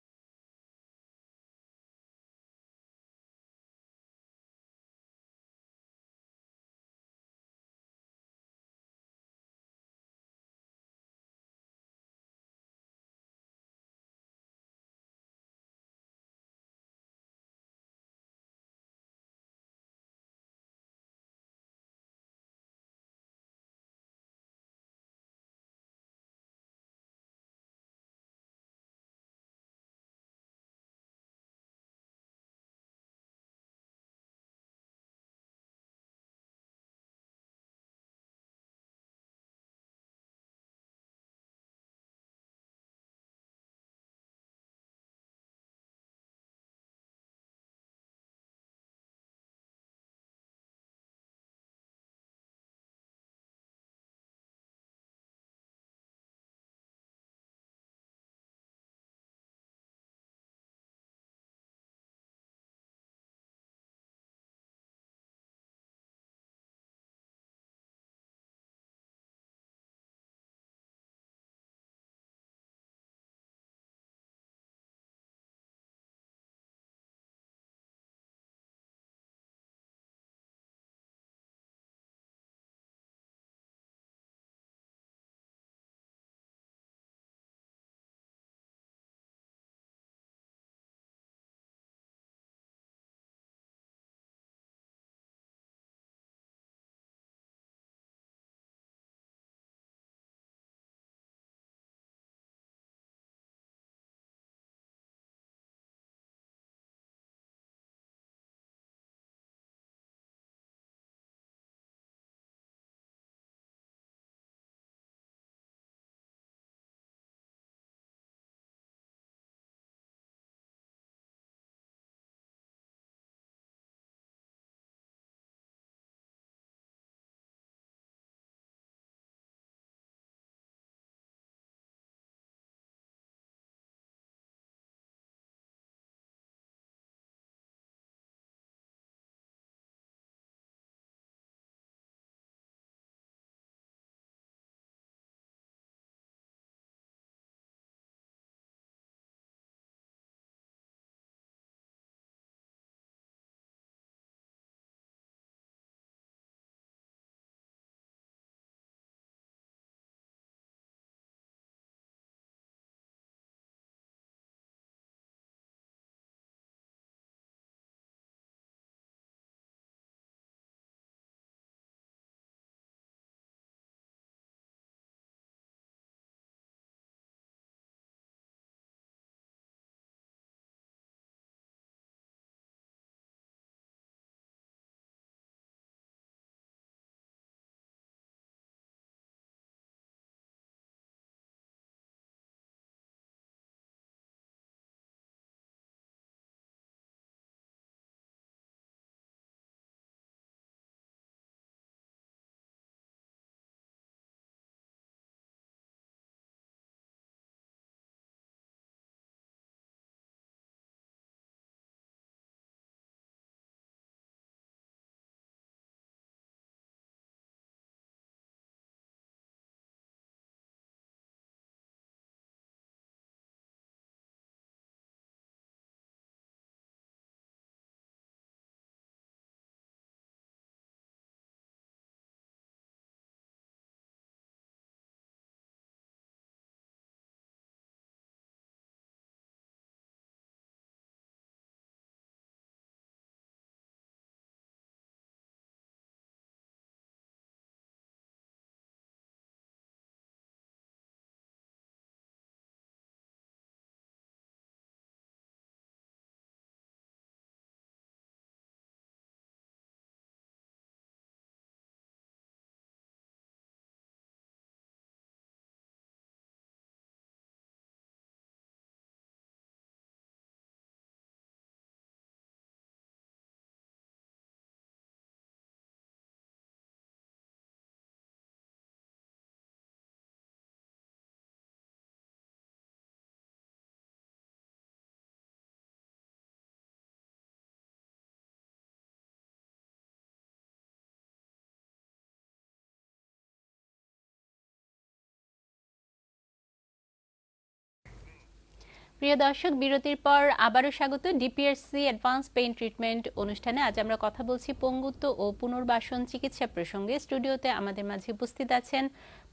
[SPEAKER 1] প্রিয় দর্শক, বিরতির পর আবারও স্বাগত ডিপিআরসি অ্যাডভান্স পেইন ট্রিটমেন্ট অনুষ্ঠানে। আজ আমরা কথা বলছি পঙ্গুত্ব ও পুনর্বাসন চিকিৎসা প্রসঙ্গে। স্টুডিওতে আমাদের মাঝে উপস্থিত আছেন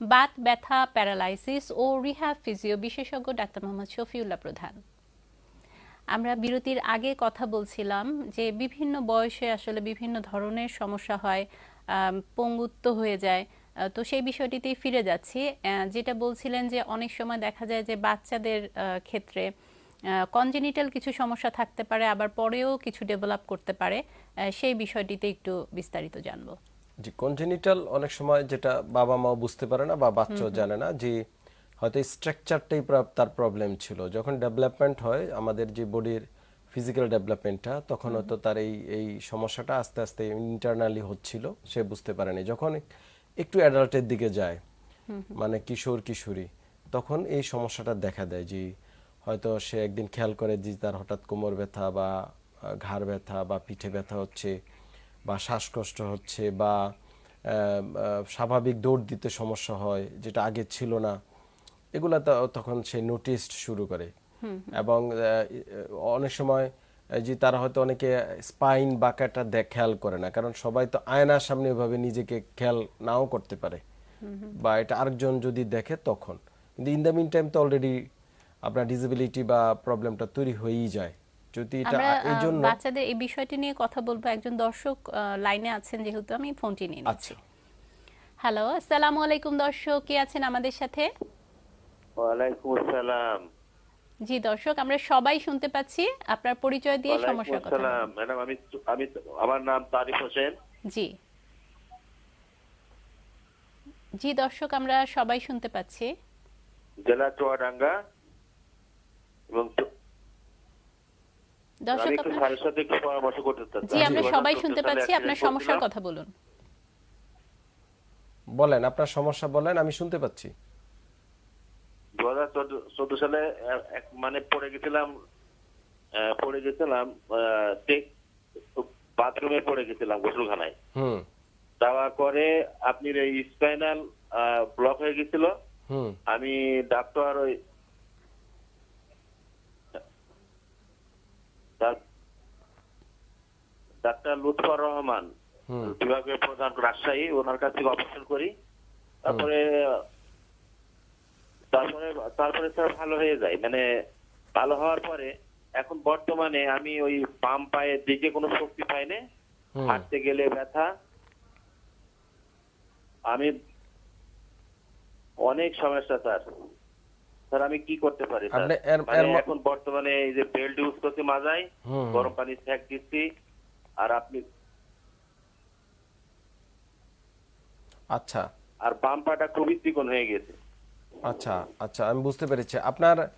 [SPEAKER 1] বাত, ব্যথা, প্যারালাইসিস ও রিহ্যাব ফিজিও বিশেষজ্ঞ ডাক্তার মোহাম্মদ শফিউল্লাহ প্রধান। আমরা বিরতির আগে কথা বলছিলাম যে বিভিন্ন বয়সে আসলে বিভিন্ন ধরনের সমস্যা হয় পঙ্গুত্ব হয়ে যায়। তো সেই বিষয়টিতেই ফিরে যাচ্ছি। যেটা বলছিলেন যে অনেক সময় দেখা যায় যে বাচ্চাদের ক্ষেত্রে কনজেনিটাল কিছু সমস্যা থাকতে পারে আবার পরেও কিছু ডেভেলপ করতে পারে। সেই বিষয়টিতে একটু বিস্তারিত জানব।
[SPEAKER 2] জি কনজেনিটাল অনেক সময় যেটা বাবা মাও বুঝতে পারে না বা বাচ্চাও জানে না যে হয়তো স্ট্রাকচারটাই তার প্রবলেম ছিল। যখন ডেভেলপমেন্ট হয় আমাদের যে বডির ফিজিক্যাল ডেভেলপমেন্টটা তখন হয়তো তার এই এই সমস্যাটা আস্তে আস্তে ইন্টারনালি হচ্ছিল সে বুঝতে পারেনি। যখন একটু অ্যাডাল্টের দিকে যায়। মানে কিশোর কিশোরী। তখন এই সমস্যাটা দেখা দেয় যে হয়তো সে একদিন খেয়াল করে যে তার হঠাৎ কোমর ব্যথা বা ঘাড় ব্যথা বা পিঠে ব্যথা হচ্ছে বা শ্বাসকষ্ট হচ্ছে বা স্বাভাবিক দৌড় দিতে সমস্যা হয় যেটা আগে ছিল না। এগুলা ত- তখন সে নোটিস শুরু করে। এবং অনেক সময় যে তারা হয়তো অনেকে স্পাইন বাঁকাটা দেখ খেয়াল করে না। কারণ সবাই তো আয়নার সামনে ওইভাবে নিজেকে খেয়াল নাও করতে পারে। বা এটা আরেকজন যদি দেখে তখন। কিন্তু ইন দ্য মিন টাইম তো অলরেডি আপনার ডিসেবিলিটি বা প্রবলেমটা তৈরি হয়েই যায়। যদি এটা এই জন্য
[SPEAKER 1] বাচ্চাদের এই বিষয়টি নিয়ে কথা বলব। একজন দর্শক লাইনে আছেন যেহেতু আমি ফোনটি নিয়ে নিচ্ছি।
[SPEAKER 2] আচ্ছা।
[SPEAKER 1] হ্যালো আসসালামু আলাইকুম দর্শক। কে আছেন আমাদের সাথে?
[SPEAKER 5] ওয়ালাইকুম আসসালাম।
[SPEAKER 1] জি দর্শক আমরা সবাই শুনতে পাচ্ছি। আপনার পরিচয় দিয়ে সমস্যার কথা।
[SPEAKER 5] ম্যাডাম আমি আমি আমার নাম তারিফ হোসেন।
[SPEAKER 1] জি। জি দর্শক আমরা সবাই শুনতে পাচ্ছি।
[SPEAKER 5] জেলা চুয়াডাঙ্গা এবং
[SPEAKER 1] দর্শক
[SPEAKER 5] পরামর্শ করতে
[SPEAKER 1] জি আমরা
[SPEAKER 5] আমি
[SPEAKER 1] সবাই
[SPEAKER 5] 2014
[SPEAKER 1] শুনতে পাচ্ছি। আপনার সমস্যার। কথা বলুন।
[SPEAKER 2] বলেন আপনার সমস্যা বলেন আমি শুনতে পাচ্ছি।
[SPEAKER 5] দু হাজার চোদ্দ সালে মানে পড়ে গেছিলাম পড়ে গেছিলাম বাথরুমে পড়ে গেছিলাম গোসলখানায়। যাওয়ার পরে আপনি এই স্পাইনাল ব্লক হয়ে গেছিল। আমি ডাক্তার ওই ডাক- ডাক্তার লুৎফর রহমান
[SPEAKER 2] হুম।
[SPEAKER 5] বিভাগীয় প্রধান রাজশাহী ওনার কাছ থেকে অপারেশন করি। তারপরে তারপরে তারপরে স্যার ভালো হয়ে যায়। মানে ভালো হওয়ার পরে এখন বর্তমানে আমি ওই বাম পায়ের দিকে কোনো শক্তি পাই না হাঁটতে গেলে ব্যথা। আমি অনেক সমস্যা স্যার স্যার আমি কি করতে পারি স্যার মানে এখন বর্তমানে এই যে বেল্ট ইউজ করতে মাজাই গরম পানি সেক দিচ্ছি। আর আপনি
[SPEAKER 2] আচ্ছা।
[SPEAKER 5] আর বাম পাটা খুবই চিকন হয়ে গেছে।
[SPEAKER 2] আচ্ছা আচ্ছা আমি বুঝতে পেরেছি। আপনার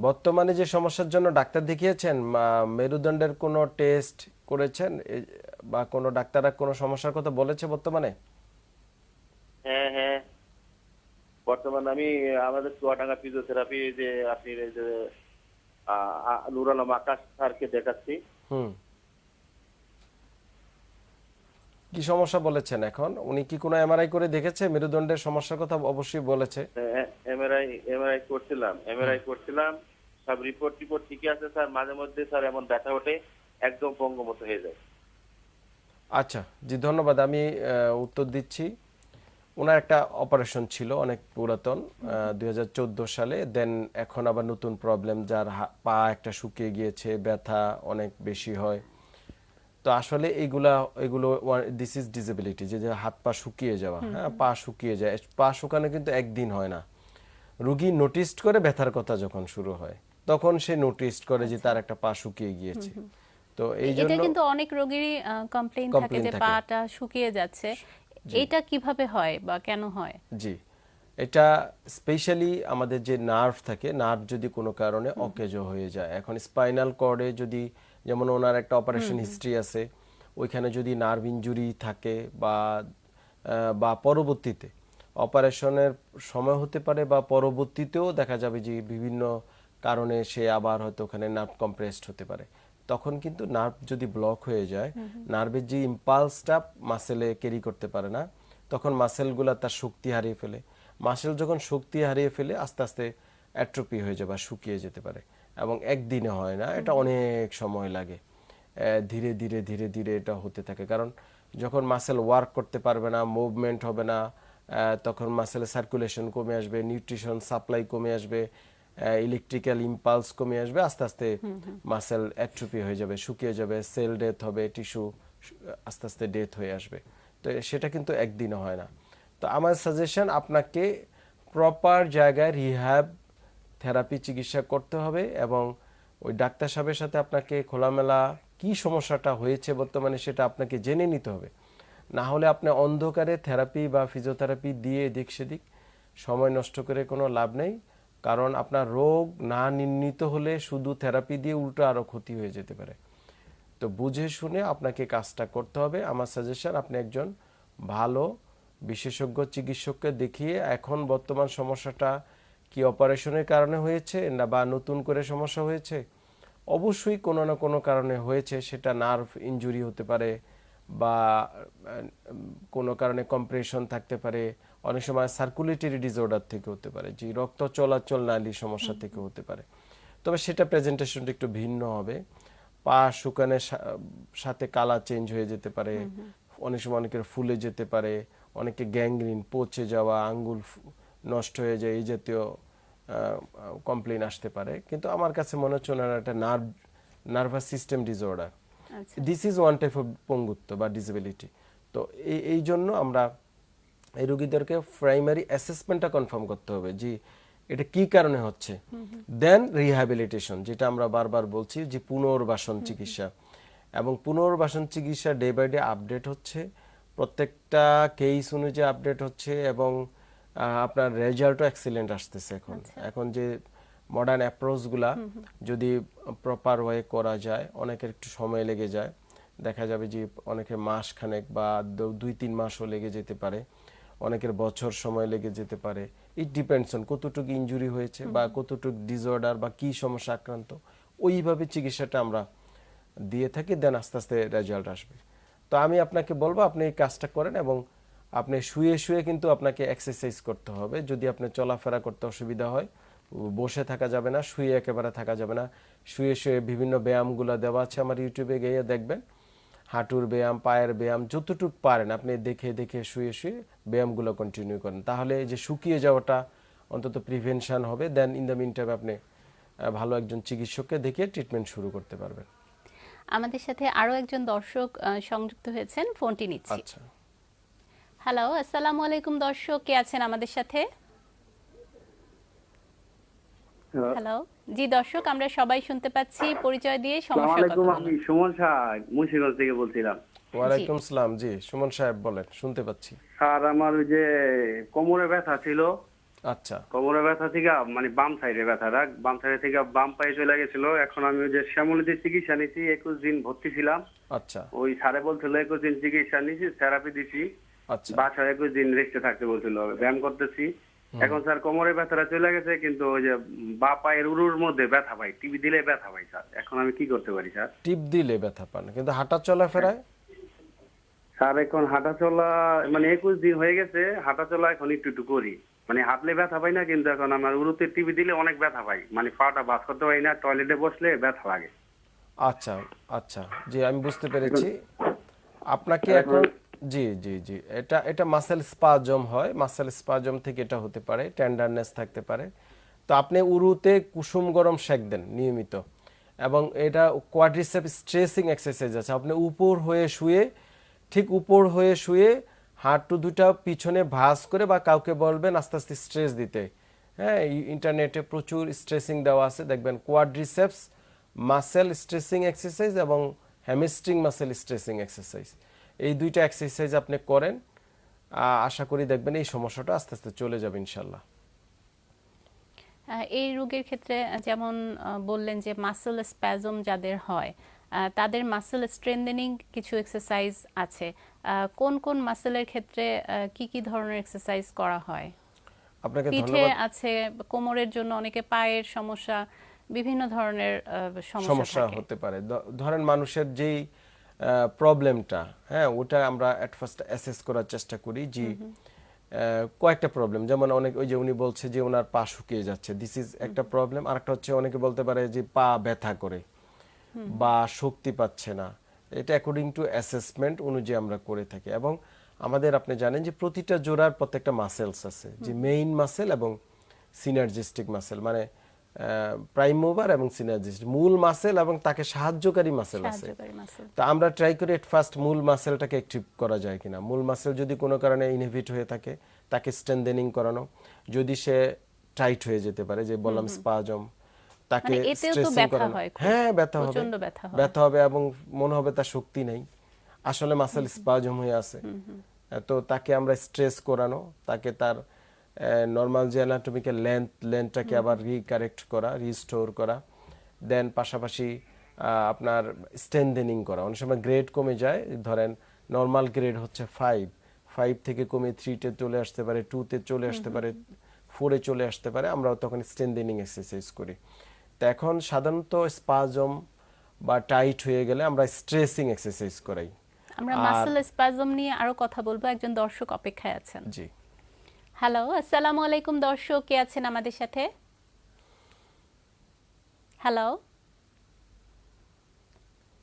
[SPEAKER 2] বর্তমানে যে সমস্যার জন্য ডাক্তার দেখিয়েছেন মেরুদণ্ডের কোনো টেস্ট করেছেন? বা কোনো ডাক্তাররা কোনো সমস্যার কথা বলেছে বর্তমানে?
[SPEAKER 5] হ্যাঁ হ্যাঁ। বর্তমানে আমি আমাদের চুয়াডাঙ্গা ফিজিওথেরাপি যে আপনি এই যে আ- আকাশ স্যারকে দেখাচ্ছি।
[SPEAKER 2] হুম। কি সমস্যা বলেছেন এখন? উনি কি কোনো এমআরআই করে দেখেছে? মেরুদণ্ডের সমস্যার কথা অবশ্যই বলেছে।
[SPEAKER 5] এমআরআই এমআরআই করছিলাম এমআরআই করছিলাম। সব রিপোর্ট টিপোর্ট ঠিকই আছে স্যার মাঝে মধ্যে স্যার এমন ব্যথা ওঠে একদম পঙ্গু মতো হয়ে যায়।
[SPEAKER 2] আচ্ছা জি ধন্যবাদ। আমি উত্তর দিচ্ছি। ওনার একটা অপারেশন ছিল অনেক পুরাতন দুই হাজার চোদ্দ সালে। দেন এখন আবার নতুন প্রবলেম যার পা একটা শুকিয়ে গিয়েছে ব্যথা অনেক বেশি হয়। তো আসলে এইগুলা এগুলো দিস ইজ ডিসেবিলিটি যে হাত পা শুকিয়ে যাওয়া হ্যাঁ পা শুকিয়ে যায় পা শুকানো কিন্তু একদিন হয় না। রুগী নোটিস করে ব্যথার কথা যখন শুরু হয় তখন সে নোটিস করে যে তার একটা পা শুকিয়ে গিয়েছে। তো এই
[SPEAKER 1] এটা
[SPEAKER 2] জন্য
[SPEAKER 1] কিন্তু অনেক রোগীরই কমপ্লেইন থাকে যে পাটা শুকিয়ে যাচ্ছে। এটা কীভাবে হয় বা কেন হয়?
[SPEAKER 2] জি। এটা স্পেশালি আমাদের যে নার্ভ থাকে নার্ভ যদি কোনো কারণে অকেজো হয়ে যায় এখন স্পাইনাল কর্ডে যদি যেমন ওনার একটা অপারেশন হিস্ট্রি আছে ওইখানে যদি নার্ভ ইনজুরি থাকে বা বা পরবর্তীতে অপারেশনের সময় হতে পারে বা পরবর্তীতেও দেখা যাবে যে বিভিন্ন কারণে সে আবার হয়তো ওখানে নার্ভ কম্প্রেসড হতে পারে। তখন কিন্তু নার্ভ যদি ব্লক হয়ে যায় নার্ভের যে ইম্পালসটা মাসেলে ক্যারি করতে পারে না তখন মাসেলগুলো তার শক্তি হারিয়ে ফেলে। মাসেল যখন শক্তি হারিয়ে ফেলে আস্তে আস্তে অ্যাট্রোপি হয়ে যায় বা শুকিয়ে যেতে পারে। এবং একদিনে হয় না এটা অনেক সময় লাগে। ধীরে ধীরে ধীরে ধীরে এটা হতে থাকে। কারণ যখন মাসেল ওয়ার্ক করতে পারবে না মুভমেন্ট হবে না তখন মাসেলের সার্কুলেশন কমে আসবে নিউট্রিশন সাপ্লাই কমে আসবে ইলেকট্রিক্যাল ইম্পালস কমে আসবে আস্তে আস্তে মাসেল অ্যাট্রোপি হয়ে যাবে শুকিয়ে যাবে সেল ডেথ হবে টিস্যু আস্তে আস্তে ডেথ হয়ে আসবে। তো সেটা কিন্তু একদিনে হয় না। তো আমার সাজেশন আপনাকে প্রপার জায়গায় রিহ্যাব থেরাপি চিকিৎসা করতে হবে এবং ওই ডাক্তার সাহেবের সাথে আপনাকে খোলামেলা কি সমস্যাটা হয়েছে বর্তমানে সেটা আপনাকে জেনে নিতে হবে। না হলে আপনি অন্ধকারে থেরাপি বা ফিজিওথেরাপি দিয়ে এদিক সেদিক সময় নষ্ট করে কোনো লাভ নেই। কারণ আপনার রোগ না নির্ণীত হলে শুধু থেরাপি দিয়ে উল্টো আরও ক্ষতি হয়ে যেতে পারে। তো বুঝে শুনে আপনাকে কাজটা করতে হবে। আমার সাজেশন, আপনি একজন ভালো বিশেষজ্ঞ চিকিৎসককে দেখিয়ে এখন বর্তমান সমস্যাটা কি অপারেশনের কারণে হয়েছে না বা নতুন করে সমস্যা হয়েছে? অবশ্যই কোনো না কোনো কারণে হয়েছে সেটা নার্ভ ইনজুরি হতে পারে বা কোনো কারণে কম্প্রেশন থাকতে পারে অনেক সময় সার্কুলেটরি ডিসঅর্ডার থেকে হতে পারে যে রক্ত চলাচল নালী সমস্যা থেকে হতে পারে। তবে সেটা প্রেজেন্টেশনটা একটু ভিন্ন হবে। পা শুকানের সাথে কালার চেঞ্জ হয়ে যেতে পারে অনেক সময় অনেকের ফুলে যেতে পারে অনেকে গ্যাংগ্রিন পচে যাওয়া আঙ্গুল নষ্ট হয়ে যায় এই জাতীয় কমপ্লেন আসতে পারে। কিন্তু আমার কাছে মনে হচ্ছে ওনার একটা nerve nervous system disorder this is one type of পঙ্গুত্ব বা ডিসেবিলিটি তো এই এই জন্য আমরা এই রোগীদেরকে প্রাইমারি অ্যাসেসমেন্টটা কনফার্ম করতে হবে যে এটা কি কারণে হচ্ছে। দেন রিহ্যাবিলিটেশন যেটা আমরা বারবার বলছি যে পুনর্বাসন চিকিৎসা। এবং পুনর্বাসন চিকিৎসা ডে বাই ডে আপডেট হচ্ছে। প্রত্যেকটা কেস অনুযায়ী আপডেট হচ্ছে এবং আপনার রেজাল্টও এক্সিলেন্ট আসতেছে এখন। এখন যে মডার্ন অ্যাপ্রোচগুলা যদি প্রপার ওয়ে করা যায় অনেকের একটু সময় লেগে যায়। দেখা যাবে যে অনেকের মাস খানেক বা দুই তিন মাসও লেগে যেতে পারে। অনেকের বছর সময় লেগে যেতে পারে। ইট ডিপেন্ডস অন কতটুকু ইনজুরি হয়েছে বা কতটুকু ডিসঅর্ডার বা কি সমস্যা আক্রান্ত। ওইভাবে চিকিৎসাটা আমরা দিয়ে থাকি দেন আস্তে আস্তে রেজাল্ট আসবে। তো আমি আপনাকে বলব আপনি এই কাজটা করেন এবং আপনি শুয়ে শুয়ে কিন্তু আপনাকে এক্সারসাইজ করতে হবে। যদি আপনি চলাফেরা করতে অসুবিধা হয় বসে থাকা যাবে না শুয়ে একেবারে থাকা যাবে না। শুয়ে শুয়ে বিভিন্ন ব্যায়ামগুলো দেওয়া আছে আমার ইউটিউবে গিয়ে দেখবেন। হাঁটুর ব্যায়াম পায়ের ব্যায়াম যতটুক পারেন আপনি দেখে দেখে শুয়ে শুয়ে ব্যায়ামগুলো কন্টিনিউ করেন। তাহলে যে শুকিয়ে যাওয়াটা অন্তত প্রিভেনশান হবে then in the mean time আপনি ভালো একজন চিকিৎসককে দেখে ট্রিটমেন্ট শুরু করতে পারবেন।
[SPEAKER 1] আমাদের সাথে আরও একজন দর্শক সংযুক্ত হয়েছেন ফোনটি নিচ্ছি।
[SPEAKER 2] আচ্ছা।
[SPEAKER 1] হ্যালো আসসালামু আলাইকুম দর্শক। কে আছেন আমাদের সাথে? হ্যালো জি দর্শক আমরা সবাই শুনতে পাচ্ছি। পরিচয় দিয়ে সমস্যার কথা
[SPEAKER 4] আলাইকুম আমি সুমন শাহ মুন্সিগঞ্জ থেকে বলছিলাম।
[SPEAKER 2] ওয়ালাইকুম সালাম। জি সুমন সাহেব বলেন শুনতে পাচ্ছি।
[SPEAKER 4] স্যার আমার ওই যে কোমরে ব্যথা ছিল।
[SPEAKER 2] আচ্ছা।
[SPEAKER 4] কোমরে ব্যথা থেকে মানে বাম সাইডে ব্যথা রাখ বাম সাইডে থেকে বাম পায়ে চলে গেছিল। এখন আমি ওই যে শ্যামলিতে চিকিৎসা নিছি একুশ দিন ভর্তি ছিলাম।
[SPEAKER 2] আচ্ছা।
[SPEAKER 4] ওই স্যারে বলছিল একুশ দিন চিকিৎসা নিছি থেরাপি দিছি। বাসায় একুশ দিন রেস্টে থাকতে বলছিল ব্যায়াম করতেছি। এখন স্যার কোমরে ব্যথাটা চলে গেছে কিন্তু ওই যে বা পায়ের উরুর মধ্যে ব্যথা পাই টিভি দিলে ব্যথা পাই স্যার। এখন আমি কি করতে পারি স্যার?
[SPEAKER 2] টিপ দিলে ব্যথা পান কিন্তু হাঁটা চলাফেরায়
[SPEAKER 4] স্যার এখন হাঁটা চলা মানে একুশ দিন হয়ে গেছে হাঁটা চলা এখন একটু একটু করি। মানে হাঁটলে ব্যথা পাই না কিন্তু এখন আমার উরুতে টিভি দিলে অনেক ব্যথা পাই। মানে পাটা বাস করতে পারি না টয়লেটে বসলে ব্যথা লাগে।
[SPEAKER 2] আচ্ছা আচ্ছা জি আমি বুঝতে পেরেছি। আপনাকে এখন জি জি জি। এটা এটা মাসেল স্পাজম হয়। মাসেল স্পাজম থেকে এটা হতে পারে। টেন্ডারনেস থাকতে পারে। তো আপনি উরুতে কুসুম গরম সেক দেন নিয়মিত। এবং এটা কোয়াড্রিসেপ স্ট্রেসিং এক্সারসাইজ আছে। আপনি উপর হয়ে শুয়ে, ঠিক উপর হয়ে শুয়ে হাঁটু দুটা পিছনে ভাঁজ করে বা কাউকে বলবেন আস্তে আস্তে স্ট্রেস দিতে। হ্যাঁ ইন্টারনেটে প্রচুর স্ট্রেসিং দেওয়া আছে। দেখবেন কোয়াড্রিসেপস মাসেল স্ট্রেসিং এক্সারসাইজ এবং হ্যামিস্ট্রিং মাসেল স্ট্রেসিং এক্সারসাইজ এই দুইটা এক্সারসাইজ আপনি করেন আশা করি দেখবেন এই সমস্যাটা আস্তে আস্তে চলে যাবে ইনশাল্লাহ
[SPEAKER 1] এই রোগের ক্ষেত্রে যেমন বললেন যে মাসেল স্প্যাজম যাদের হয় তাদের মাসেল স্ট্রেন্থেনিং কিছু এক্সারসাইজ আছে। কোন কোন মাসেলের ক্ষেত্রে কি কি ধরনের এক্সারসাইজ করা হয়?
[SPEAKER 2] আপনাকে
[SPEAKER 1] পিঠে আছে কোমরের জন্য অনেকে পায়ের সমস্যা বিভিন্ন ধরনের সমস্যা
[SPEAKER 2] হতে পারে। ধরেন মানুষের যেই প্রবলেমটা হ্যাঁ ওটা আমরা অ্যাট ফার্স্ট অ্যাসেস করার চেষ্টা করি যে কয়েকটা প্রবলেম যেমন অনেক ওই যে উনি বলছে যে ওনার পা শুকিয়ে যাচ্ছে দিস ইজ একটা প্রবলেম আরেকটা হচ্ছে অনেকে বলতে পারে যে পা ব্যথা করে বা শক্তি পাচ্ছে না এটা অ্যাকর্ডিং টু অ্যাসেসমেন্ট অনুযায়ী আমরা করে থাকি এবং আমাদের আপনি জানেন যে প্রতিটা জোড়ার প্রত্যেকটা মাসেলস আছে যে মেইন মাসেল এবং সিনার্জিস্টিক মাসেল মানে প্রাইম মুভার এবং সিনার্জিস্টিক মূল মাসেল এবং তাকে সাহায্যকারী মাসেল আছে। তো আমরা ট্রাই করি এট ফার্স্ট মূল মাসেলটাকে অ্যাক্টিভ করা যায় কিনা। মূল মাসেল যদি কোনো কারণে ইনহিবিট হয়ে থাকে তাকে স্ট্রেন্থেনিং করানো। যদি সে টাইট হয়ে যেতে পারে যে বললাম স্পাজম তাকে
[SPEAKER 1] মানে
[SPEAKER 2] স্ট্রেসিং করানো।
[SPEAKER 1] হ্যাঁ
[SPEAKER 2] ব্যথা হবে।
[SPEAKER 1] ব্যথা
[SPEAKER 2] ব্যথা হবে এবং মনে হবে তার শক্তি নেই। আসলে মাসেল স্পাজম হয়ে আছে। তো তাকে আমরা স্ট্রেস করানো তাকে তার নর্মাল যে অ্যানাটমিক্যাল লেন্থ লেন্থটাকে আবার রিকারেক্ট করা রিস্টোর করা। দেন পাশাপাশি আপনার স্ট্রেন্থেনিং করা। অনেক সময় গ্রেড কমে যায় ধরেন নর্মাল গ্রেড হচ্ছে ফাইভ ফাইভ থেকে কমে থ্রিতে চলে আসতে পারে টুতে চলে আসতে পারে ফোরে চলে আসতে পারে। আমরা তখন স্ট্রেন্থেনিং এক্সারসাইজ করি। তো এখন সাধারণত স্পাজম বা টাইট হয়ে গেলে আমরা স্ট্রেসিং এক্সারসাইজ করাই।
[SPEAKER 1] আমরা মাসেল স্পাজম নিয়ে আরও কথা বলব। একজন দর্শক অপেক্ষায় আছেন।
[SPEAKER 2] জি।
[SPEAKER 1] হ্যালো আসসালামু আলাইকুম দর্শক কে আছেন আমাদের সাথে? হ্যালো?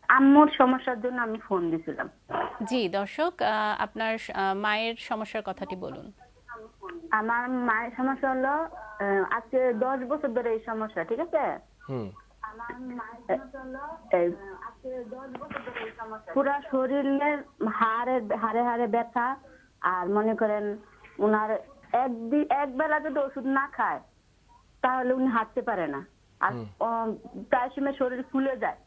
[SPEAKER 6] আম্মুর সমস্যার জন্য আমি ফোন দিছিলাম।
[SPEAKER 1] জি দর্শক আহ, আপনার মায়ের সমস্যার কথাটি বলুন।
[SPEAKER 6] আমার মায়ের সমস্যা হলো আহ, আজকে দশ বছর ধরে এই সমস্যা ঠিক আছে?
[SPEAKER 2] হুম।
[SPEAKER 6] এই, পুরা শরীরের হাড়ে হাড়ে হাড়ে ব্যথা আর মনে করেন উনার একদিন এক বেলা যদি ওষুধ না খায় তাহলে উনি হাঁটতে পারে না। আর প্রায় সময় শরীর ফুলে যায়।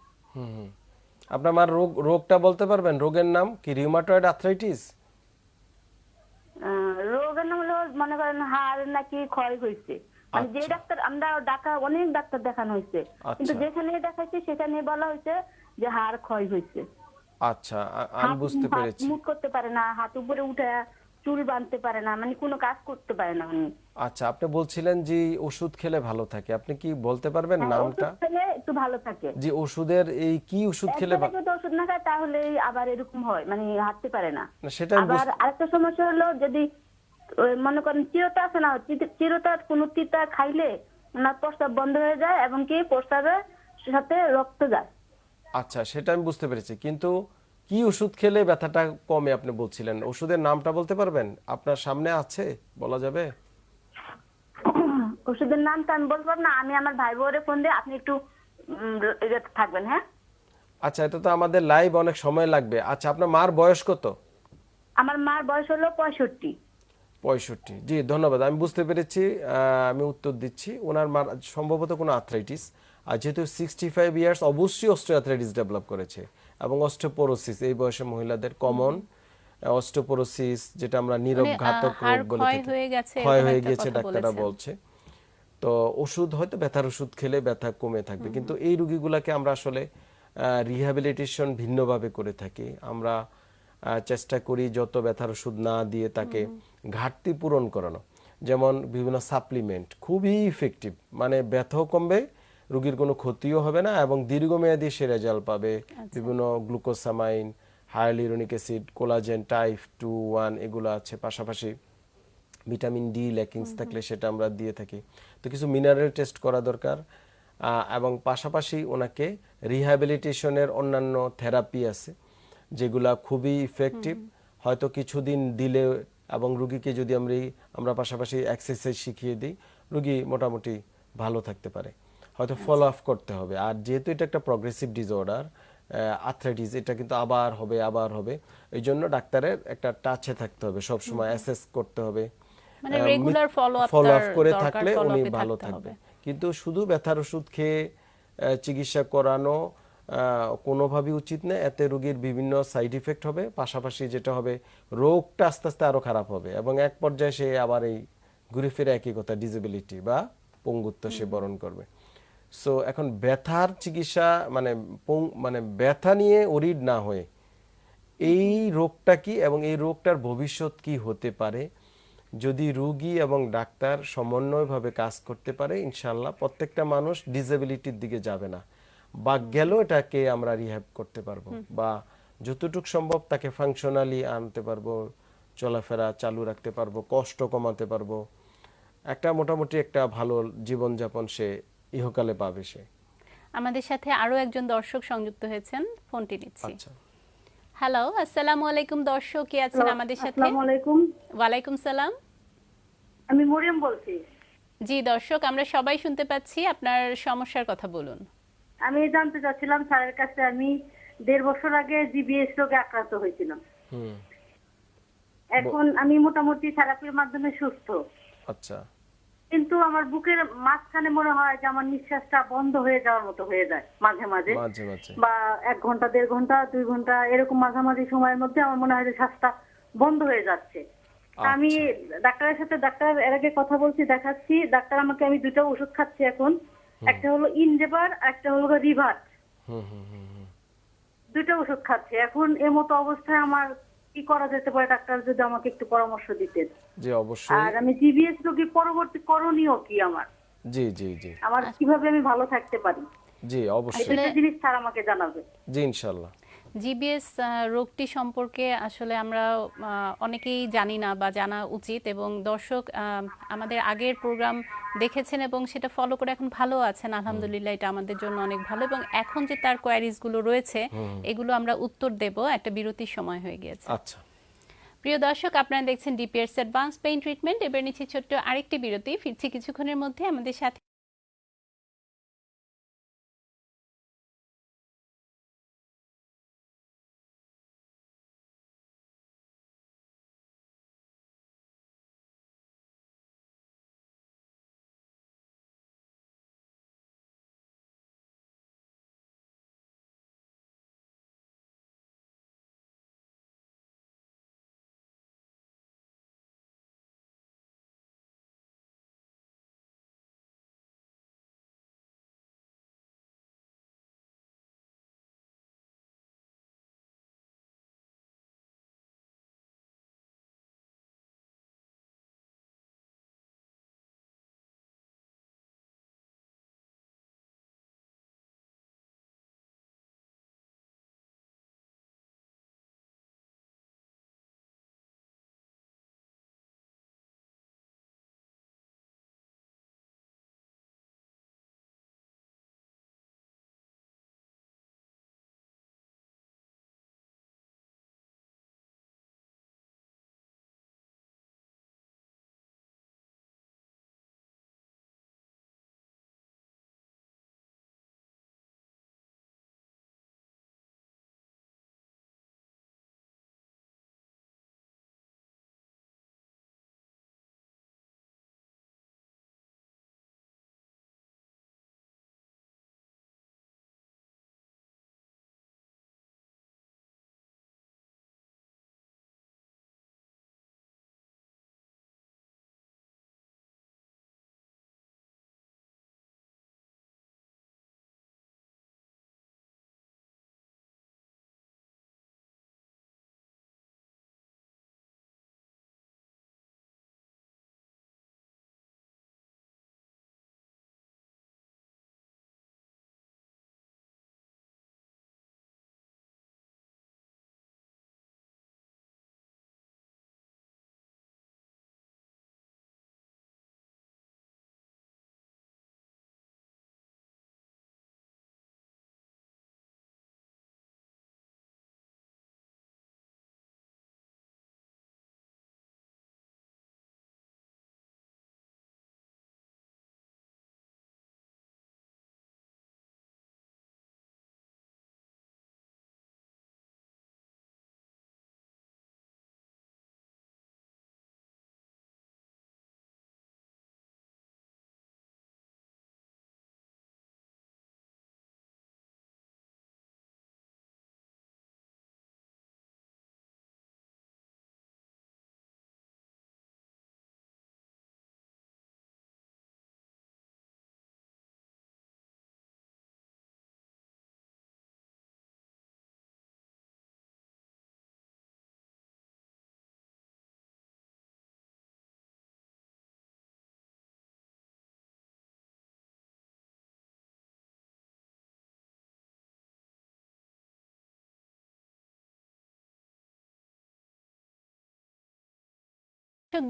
[SPEAKER 2] আপনার মার রোগ রোগটা বলতে পারবেন? রোগের নাম কি? রিউমাটয়েড আর্থ্রাইটিস
[SPEAKER 6] রোগের নাম হলো মনে করেন হাড় নাকি ক্ষয় হয়েছে মানে যে
[SPEAKER 2] আচ্ছা।
[SPEAKER 6] ডাক্তার আমরা ডাকা অনেক ডাক্তার দেখানো হয়েছে কিন্তু
[SPEAKER 2] আচ্ছা।
[SPEAKER 6] যেখানে দেখাচ্ছি সেখানে বলা হয়েছে যে হাড় ক্ষয় হয়েছে
[SPEAKER 2] আচ্ছা আমি বুঝতে
[SPEAKER 6] হাত
[SPEAKER 2] পেরেছি।
[SPEAKER 6] মুট করতে পারে না হাত উপরে উঠে চুল বাঁধতে পারে না মানে কোনো কাজ করতে পারে না উনি।
[SPEAKER 2] আচ্ছা আপনি বলছিলেন যে ওষুধ খেলে ভালো থাকে। আপনি কি বলতে পারবেন
[SPEAKER 6] হ্যাঁ,
[SPEAKER 2] নামটা?
[SPEAKER 6] খেলে একটু ভালো থাকে।
[SPEAKER 2] যে ওষুধের এই কি ওষুধ খেলে
[SPEAKER 6] একবেলা
[SPEAKER 2] ভা-
[SPEAKER 6] যদি ওষুধ না খায় তাহলে আবার এরকম হয় মানে হাঁটতে পারে না।
[SPEAKER 2] সেটা
[SPEAKER 6] আবার আরেকটা সমস্যা হলো যদি মনে করেন চিরতা আছে না চির- চিরতা কোন তিতা খাইলে ওনার প্রস্তাব বন্ধ হয়ে যায় এবং কি প্রস্তাবের সাথে রক্ত যায়।
[SPEAKER 2] আচ্ছা সেটা আমি বুঝতে পেরেছি। কিন্তু কি ওষুধ খেলে ব্যথাটা কমে আপনি বলছিলেন। ওষুধের নামটা বলতে পারবেন? আপনার সামনে আছে? বলা যাবে?
[SPEAKER 6] ওষুধের নামটা আমি বলতে পারব না আমি আমার ভাই বোরে ফোন দিয়ে আপনি একটু ইয়ে থাকবেন হ্যাঁ?
[SPEAKER 2] আচ্ছা এটা তো আমাদের লাইভ অনেক সময় লাগবে। আচ্ছা আপনার মার বয়স কত?
[SPEAKER 6] আমার মার বয়স হলো পঁয়ষট্টি।
[SPEAKER 2] পঁয়ষট্টি। জি ধন্যবাদ। আমি বুঝতে পেরেছি আমি উত্তর দিচ্ছি। ওনার মার সম্ভবত কোনো আর্থ্রাইটিস আর যেহেতু সিক্সটি ফাইভ ইয়ার্স অবশ্যই অস্ট্রিয়াথ্রাইটিস ডেভেলপ করেছে। এবং অস্টোপোরোসিস এই বয়সে মহিলাদের কমন। অস্টোপোরোসিস যেটা আমরা নীরব
[SPEAKER 1] মানে,
[SPEAKER 2] ঘাতক রোগ বলে
[SPEAKER 1] ক্ষয়
[SPEAKER 2] থাকি।
[SPEAKER 1] হয়ে গেছে,
[SPEAKER 2] ক্ষয় হয়ে ডাক্তাররা বলছে। তো ওষুধ হয়তো ব্যথার ওষুধ খেলে ব্যথা কমে থাকবে কিন্তু এই রুগীগুলাকে আমরা আসলে রিহ্যাবিলিটেশন ভিন্নভাবে করে থাকি। আমরা চেষ্টা করি যত ব্যথার ওষুধ না দিয়ে তাকে ঘাটতি পূরণ করানো। যেমন বিভিন্ন সাপ্লিমেন্ট খুবই ইফেক্টিভ মানে ব্যথাও কমবে রোগীর কোনো ক্ষতিও হবে না এবং দীর্ঘমেয়াদী সে রেজাল্ট পাবে। বিভিন্ন glucosamine hyaluronic acid collagen type two one এগুলো আছে। পাশাপাশি ভিটামিন ডি ল্যাকিংস থাকলে সেটা আমরা দিয়ে থাকি। তো কিছু মিনারেল টেস্ট করা দরকার। এবং পাশাপাশি ওনাকে রিহ্যাবিলিটেশনের অন্যান্য থেরাপি আছে যেগুলা খুবই ইফেক্টিভ হয়তো কিছুদিন দিলে এবং রুগীকে যদি আমরা আমরা পাশাপাশি এক্সারসাইজ শিখিয়ে দিই রুগী মোটামুটি ভালো থাকতে পারে। হয়তো ফলো আপ করতে হবে। আর যেহেতু এটা একটা প্রগ্রেসিভ ডিসঅর্ডার আর্থ্রাইটিস এটা কিন্তু আবার হবে আবার হবে এই জন্য ডাক্তারের একটা টাচে থাকতে হবে। সব সময় অ্যাসেস করতে হবে।
[SPEAKER 1] মানে regular follow up
[SPEAKER 2] follow up করে থাকলে উনি ভালো থাকবে। কিন্তু শুধু ব্যথার ওষুধ খেয়ে চিকিৎসা করানো কোনোভাবেই উচিত না। এতে রোগীর বিভিন্ন সাইড ইফেক্ট হবে। পাশাপাশি যেটা হবে রোগটা আস্তে আস্তে আরও খারাপ হবে এবং এক পর্যায়ে সে আবার এই ঘুরে ফিরে একই কথা ডিসেবিলিটি বা পঙ্গুত্ব সে বরণ করবে। সো এখন ব্যথার চিকিৎসা মানে মানে ব্যথা নিয়ে ওরিড না হয়ে এই রোগটা কি এবং এই রোগটার ভবিষ্যৎ কি হতে পারে? যদি রোগী এবং ডাক্তার সমন্বয়ভাবে কাজ করতে পারে ইনশাল্লাহ প্রত্যেকটা মানুষ ডিসেবিলিটির দিকে যাবে না। বা গেলেও এটাকে আমরা রিহ্যাব করতে পারব বা যতটুকু সম্ভব তাকে ফাংশনালি আনতে পারব চলাফেরা চালু রাখতে পারব কষ্ট কমাতে পারব। একটা মোটামুটি একটা ভালো জীবনযাপন সে ইহকালে পাবে সে।
[SPEAKER 1] আমাদের সাথে আরও একজন দর্শক সংযুক্ত হয়েছেন ফোনটি নিচ্ছি।
[SPEAKER 2] আচ্ছা।
[SPEAKER 1] হ্যালো আসসালামু আলাইকুম দর্শক কে আছেন আমাদের সাথে?
[SPEAKER 7] আসসালামু আলাইকুম।
[SPEAKER 1] ওয়ালাইকুম সালাম।
[SPEAKER 7] আমি মরিয়ম বলছি।
[SPEAKER 1] জি দর্শক আমরা সবাই শুনতে পাচ্ছি আপনার সমস্যার কথা বলুন।
[SPEAKER 7] আমি জানতে চাচ্ছিলাম স্যারের কাছে আমি দেড় বছর আগে জিবিএস রোগে আক্রান্ত হয়েছিলাম।
[SPEAKER 2] হুম।
[SPEAKER 7] এখন আমি মোটামুটি থেরাপির মাধ্যমে সুস্থ।
[SPEAKER 2] আচ্ছা।
[SPEAKER 7] কিন্তু আমার বুকের মাঝখানে মনে হয় যে আমার নিঃশ্বাসটা বন্ধ হয়ে যাওয়ার মতো হয়ে যায় মাঝে মাঝে।
[SPEAKER 2] মাঝে মাঝে।
[SPEAKER 7] বা এক ঘণ্টা দেড় ঘণ্টা দুই ঘণ্টা এরকম মাঝামাঝি সময়ের মধ্যে আমার মনে হয় যে শ্বাসটা বন্ধ হয়ে যাচ্ছে। তা আমি ডাক্তারের সাথে ডাক্তার এর আগে কথা বলছি দেখাচ্ছি। ডাক্তার আমাকে আমি দুটো ওষুধ খাচ্ছি এখন। একটা হলো ইনজেবার একটা হলো রিভার
[SPEAKER 2] হুম হুম হুম হুম।
[SPEAKER 7] দুটো ওষুধ খাচ্ছি। এখন এ মতো অবস্থায় আমার কি করা যেতে পারে? ডাক্তার যদি আমাকে একটু পরামর্শ দিতেন।
[SPEAKER 2] জি অবশ্যই।
[SPEAKER 7] আর আমি জিবিএস রোগী পরবর্তী করণীয় কি আমার?
[SPEAKER 2] জি জি জি।
[SPEAKER 7] আমার কীভাবে আমি ভালো থাকতে পারি?
[SPEAKER 2] জি অবশ্যই।
[SPEAKER 7] এটা জিনিস স্যার আমাকে জানাবে।
[SPEAKER 2] জি ইনশাল্লাহ।
[SPEAKER 1] জিবিএস রোগটি সম্পর্কে আসলে আমরা অনেকেই জানি না বা জানা উচিত এবং দর্শক আমাদের আগের প্রোগ্রাম দেখেছেন এবং সেটা ফলো করে এখন ভালো আছেন। আলহামদুলিল্লাহ এটা আমাদের জন্য অনেক ভালো এবং এখন যে তার কোয়ারিজগুলো রয়েছে এগুলো আমরা উত্তর দেব। একটা বিরতির সময় হয়ে গিয়েছে।
[SPEAKER 2] আচ্ছা।
[SPEAKER 1] প্রিয় দর্শক আপনারা দেখছেন ডিপিএস অ্যাডভান্স পেইন ট্রিটমেন্ট এবার নিচ্ছি ছোট্ট আরেকটি বিরতি। ফিরছি কিছুক্ষণের মধ্যে আমাদের সাথে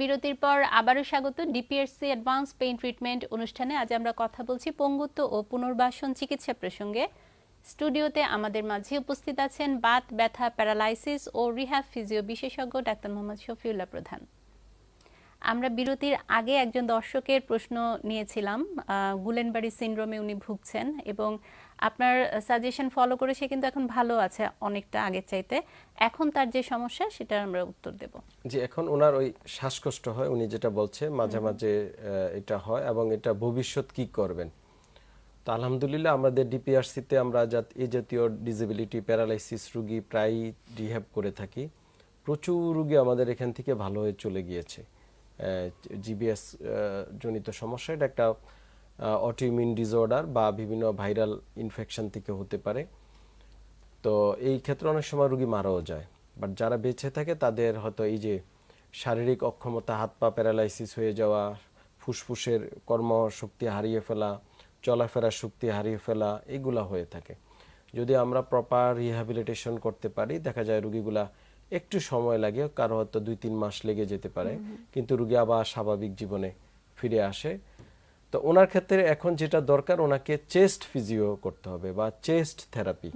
[SPEAKER 1] বিরতির পর আবারও স্বাগত ডিপিএসসি অ্যাডভান্স পেইন ট্রিটমেন্ট অনুষ্ঠানে। আজ আমরা কথা বলছি পঙ্গুত্ব ও পুনর্বাসন চিকিৎসা প্রসঙ্গে। স্টুডিওতে আমাদের মাঝে উপস্থিত আছেন বাত, ব্যথা, প্যারালাইসিস ও রিহ্যাব ফিজিও বিশেষজ্ঞ ডাক্তার মোহাম্মদ শফিউল্লাহ প্রধান। আমরা বিরতির আগে একজন দর্শকের প্রশ্ন নিয়েছিলাম গুলেনবাড়ি সিনড্রোমে উনি ভুগছেন এবং আপনার সাজেশন ফলো করে সে কিন্তু এখন ভালো আছে অনেকটা আগের চাইতে। এখন তার যে সমস্যা সেটা আমরা উত্তর দেব।
[SPEAKER 2] যে এখন ওনার ওই শ্বাসকষ্ট হয় উনি যেটা বলছে মাঝে মাঝে এটা হয় এবং এটা ভবিষ্যৎ কি করবেন। তো আলহামদুলিল্লাহ আমাদের ডিপিআরসিতে আমরা এই জাতীয় ডিসেবিলিটি প্যারালাইসিস রুগী প্রায়ই রিহ্যাব করে থাকি। প্রচুর রুগী আমাদের এখান থেকে ভালো হয়ে চলে গিয়েছে। জিবিএস জনিত সমস্যা এটা একটা অটোইমিউন ডিসঅর্ডার বা বিভিন্ন ভাইরাল ইনফেকশন থেকে হতে পারে। তো এই ক্ষেত্রে অনেক সময় রুগী মারাও যায়। বাট যারা বেঁচে থাকে তাদের হয়তো এই যে শারীরিক অক্ষমতা হাত পা প্যারালাইসিস হয়ে যাওয়া ফুসফুসের কর্মশক্তি হারিয়ে ফেলা চলাফেরার শক্তি হারিয়ে ফেলা এগুলা হয়ে থাকে। যদি আমরা প্রপার রিহ্যাবিলিটেশন করতে পারি দেখা যায় রুগীগুলা একটু সময় লাগে কারও হয়তো দুই তিন মাস লেগে যেতে পারে। কিন্তু রুগী আবার স্বাভাবিক জীবনে ফিরে আসে। তো ওনার ক্ষেত্রে এখন যেটা দরকার ওনাকে চেস্ট ফিজিও করতে হবে বা চেস্ট থেরাপি।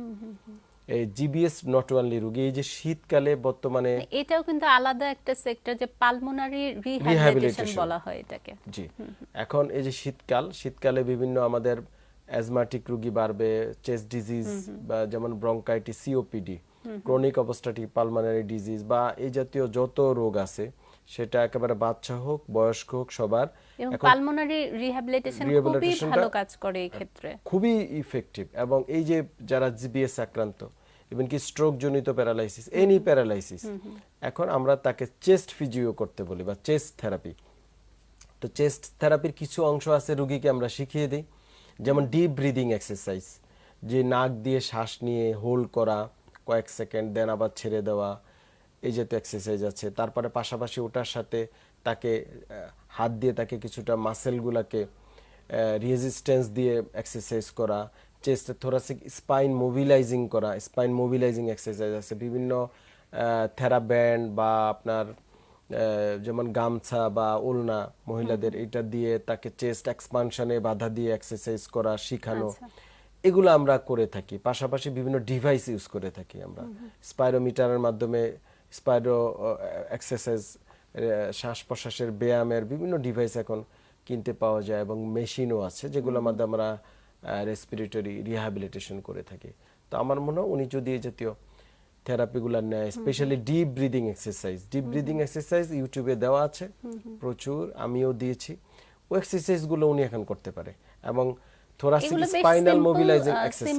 [SPEAKER 2] এই জিবিএস নট ওয়ানলি রুগী এই যে শীতকালে বর্তমানে
[SPEAKER 1] এটাও কিন্তু আলাদা একটা সেক্টর যে পালমোনারি রিহ্যাবিলিটেশন বলা হয় এটাকে।
[SPEAKER 2] জি। এখন এই যে শীতকাল শীতকালে বিভিন্ন আমাদের অ্যাজমাটিক রোগী বাড়বে চেস্ট ডিজিজ বা যেমন bronchitis COPD chronic obstructive pulmonary disease বা এই জাতীয় যত রোগ আছে সেটা একেবারে বাচ্চা হোক বয়স্ক হোক সবার
[SPEAKER 1] এবং
[SPEAKER 2] এখন
[SPEAKER 1] পালমোনারি রিহ্যাবিলিটেশন খুবই ভালো কাজ করে এই ক্ষেত্রে।
[SPEAKER 2] খুবই ইফেক্টিভ এবং এই যে যারা জিবিএস আক্রান্ত ইভেন কি স্ট্রোক জনিত প্যারালাইসিস এনি প্যারালাইসিস এখন আমরা তাকে চেস্ট ফিজিও করতে বলি বা চেস্ট থেরাপি তো চেস্ট থেরাপির কিছু অংশ আছে রুগীকে আমরা শিখিয়ে দিই। যেমন ডিপ ব্রিদিং এক্সারসাইজ যে নাক দিয়ে শ্বাস নিয়ে হোল্ড করা কয়েক সেকেন্ড দেন আবার ছেড়ে দেওয়া এই জাতীয় এক্সারসাইজ আছে তারপরে পাশাপাশি ওটার সাথে তাকে হাত দিয়ে তাকে কিছুটা মাসেলগুলাকে রেজিস্ট্যান্স দিয়ে এক্সারসাইজ করা চেস্টে থোরাসিক স্পাইন মোবিলাইজিং করা স্পাইন মোবিলাইজিং এক্সারসাইজ আছে। বিভিন্ন থেরাব্যান্ড বা আপনার যেমন গামছা বা ওলনা মহিলাদের এটা দিয়ে তাকে চেস্ট এক্সপানশনে বাধা দিয়ে এক্সারসাইজ করা শেখানো এগুলো আমরা করে থাকি। পাশাপাশি বিভিন্ন ডিভাইস ইউজ করে থাকি আমরা। স্পাইরোমিটারের মাধ্যমে স্পাইরো এক্সারসাইজ শ্বাস প্রশ্বাসের ব্যায়ামের বিভিন্ন ডিভাইস এখন কিনতে পাওয়া যায় এবং মেশিনও আছে যেগুলোর মাধ্যমে আমরা রেসপিরেটরি রিহ্যাবিলিটেশন করে থাকি। তো আমার মনে হয় উনি যদি এই জাতীয় থেরাপিগুলো নেয় specially deep breathing exercise deep breathing exercise ইউটিউবে দেওয়া আছে প্রচুর আমিও দিয়েছি। ওই এক্সারসাইজগুলো উনি এখন করতে পারে এবং thoracic spinal mobilising exercise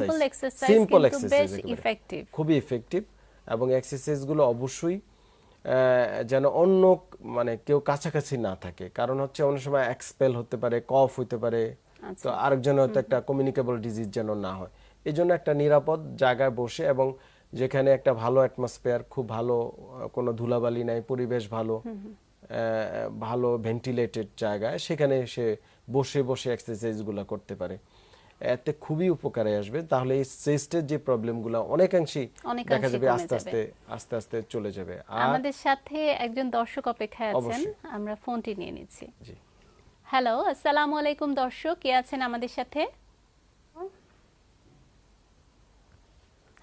[SPEAKER 2] simple exercise খুবই ইফেক্টিভ এবং এক্সারসাইজগুলো অবশ্যই যেন অন্য মানে কেউ কাছাকাছি না থাকে। কারণ হচ্ছে অনেক সময় এক্সপেল হতে পারে কফ হতে পারে। তো আরেকজন হয়তো একটা কমিউনিকেবল ডিজিজ যেন না হয়। এই জন্য একটা নিরাপদ জায়গায় বসে এবং যেখানে একটা ভালো অ্যাটমসফিয়ার খুব ভালো কোনো ধুলাবালি নাই পরিবেশ ভালো আহ, ভালো ভেন্টিলেটেড জায়গায় সেখানে সে বসে বসে এক্সারসাইজগুলো করতে পারে। এতে খুবই উপকারে আসবে। তাহলে এই চেস্টের যে প্রবলেমগুলো অনেকাংশেই দেখা যাবে আস্তে আস্তে আস্তে আস্তে চলে যাবে।
[SPEAKER 1] আমাদের সাথে একজন দর্শক অপেক্ষায় আছেন। আমরা ফোনটি নিয়ে নিচ্ছি।
[SPEAKER 2] জি।
[SPEAKER 1] হ্যালো আসসালামু আলাইকুম দর্শক কে আছেন আমাদের সাথে?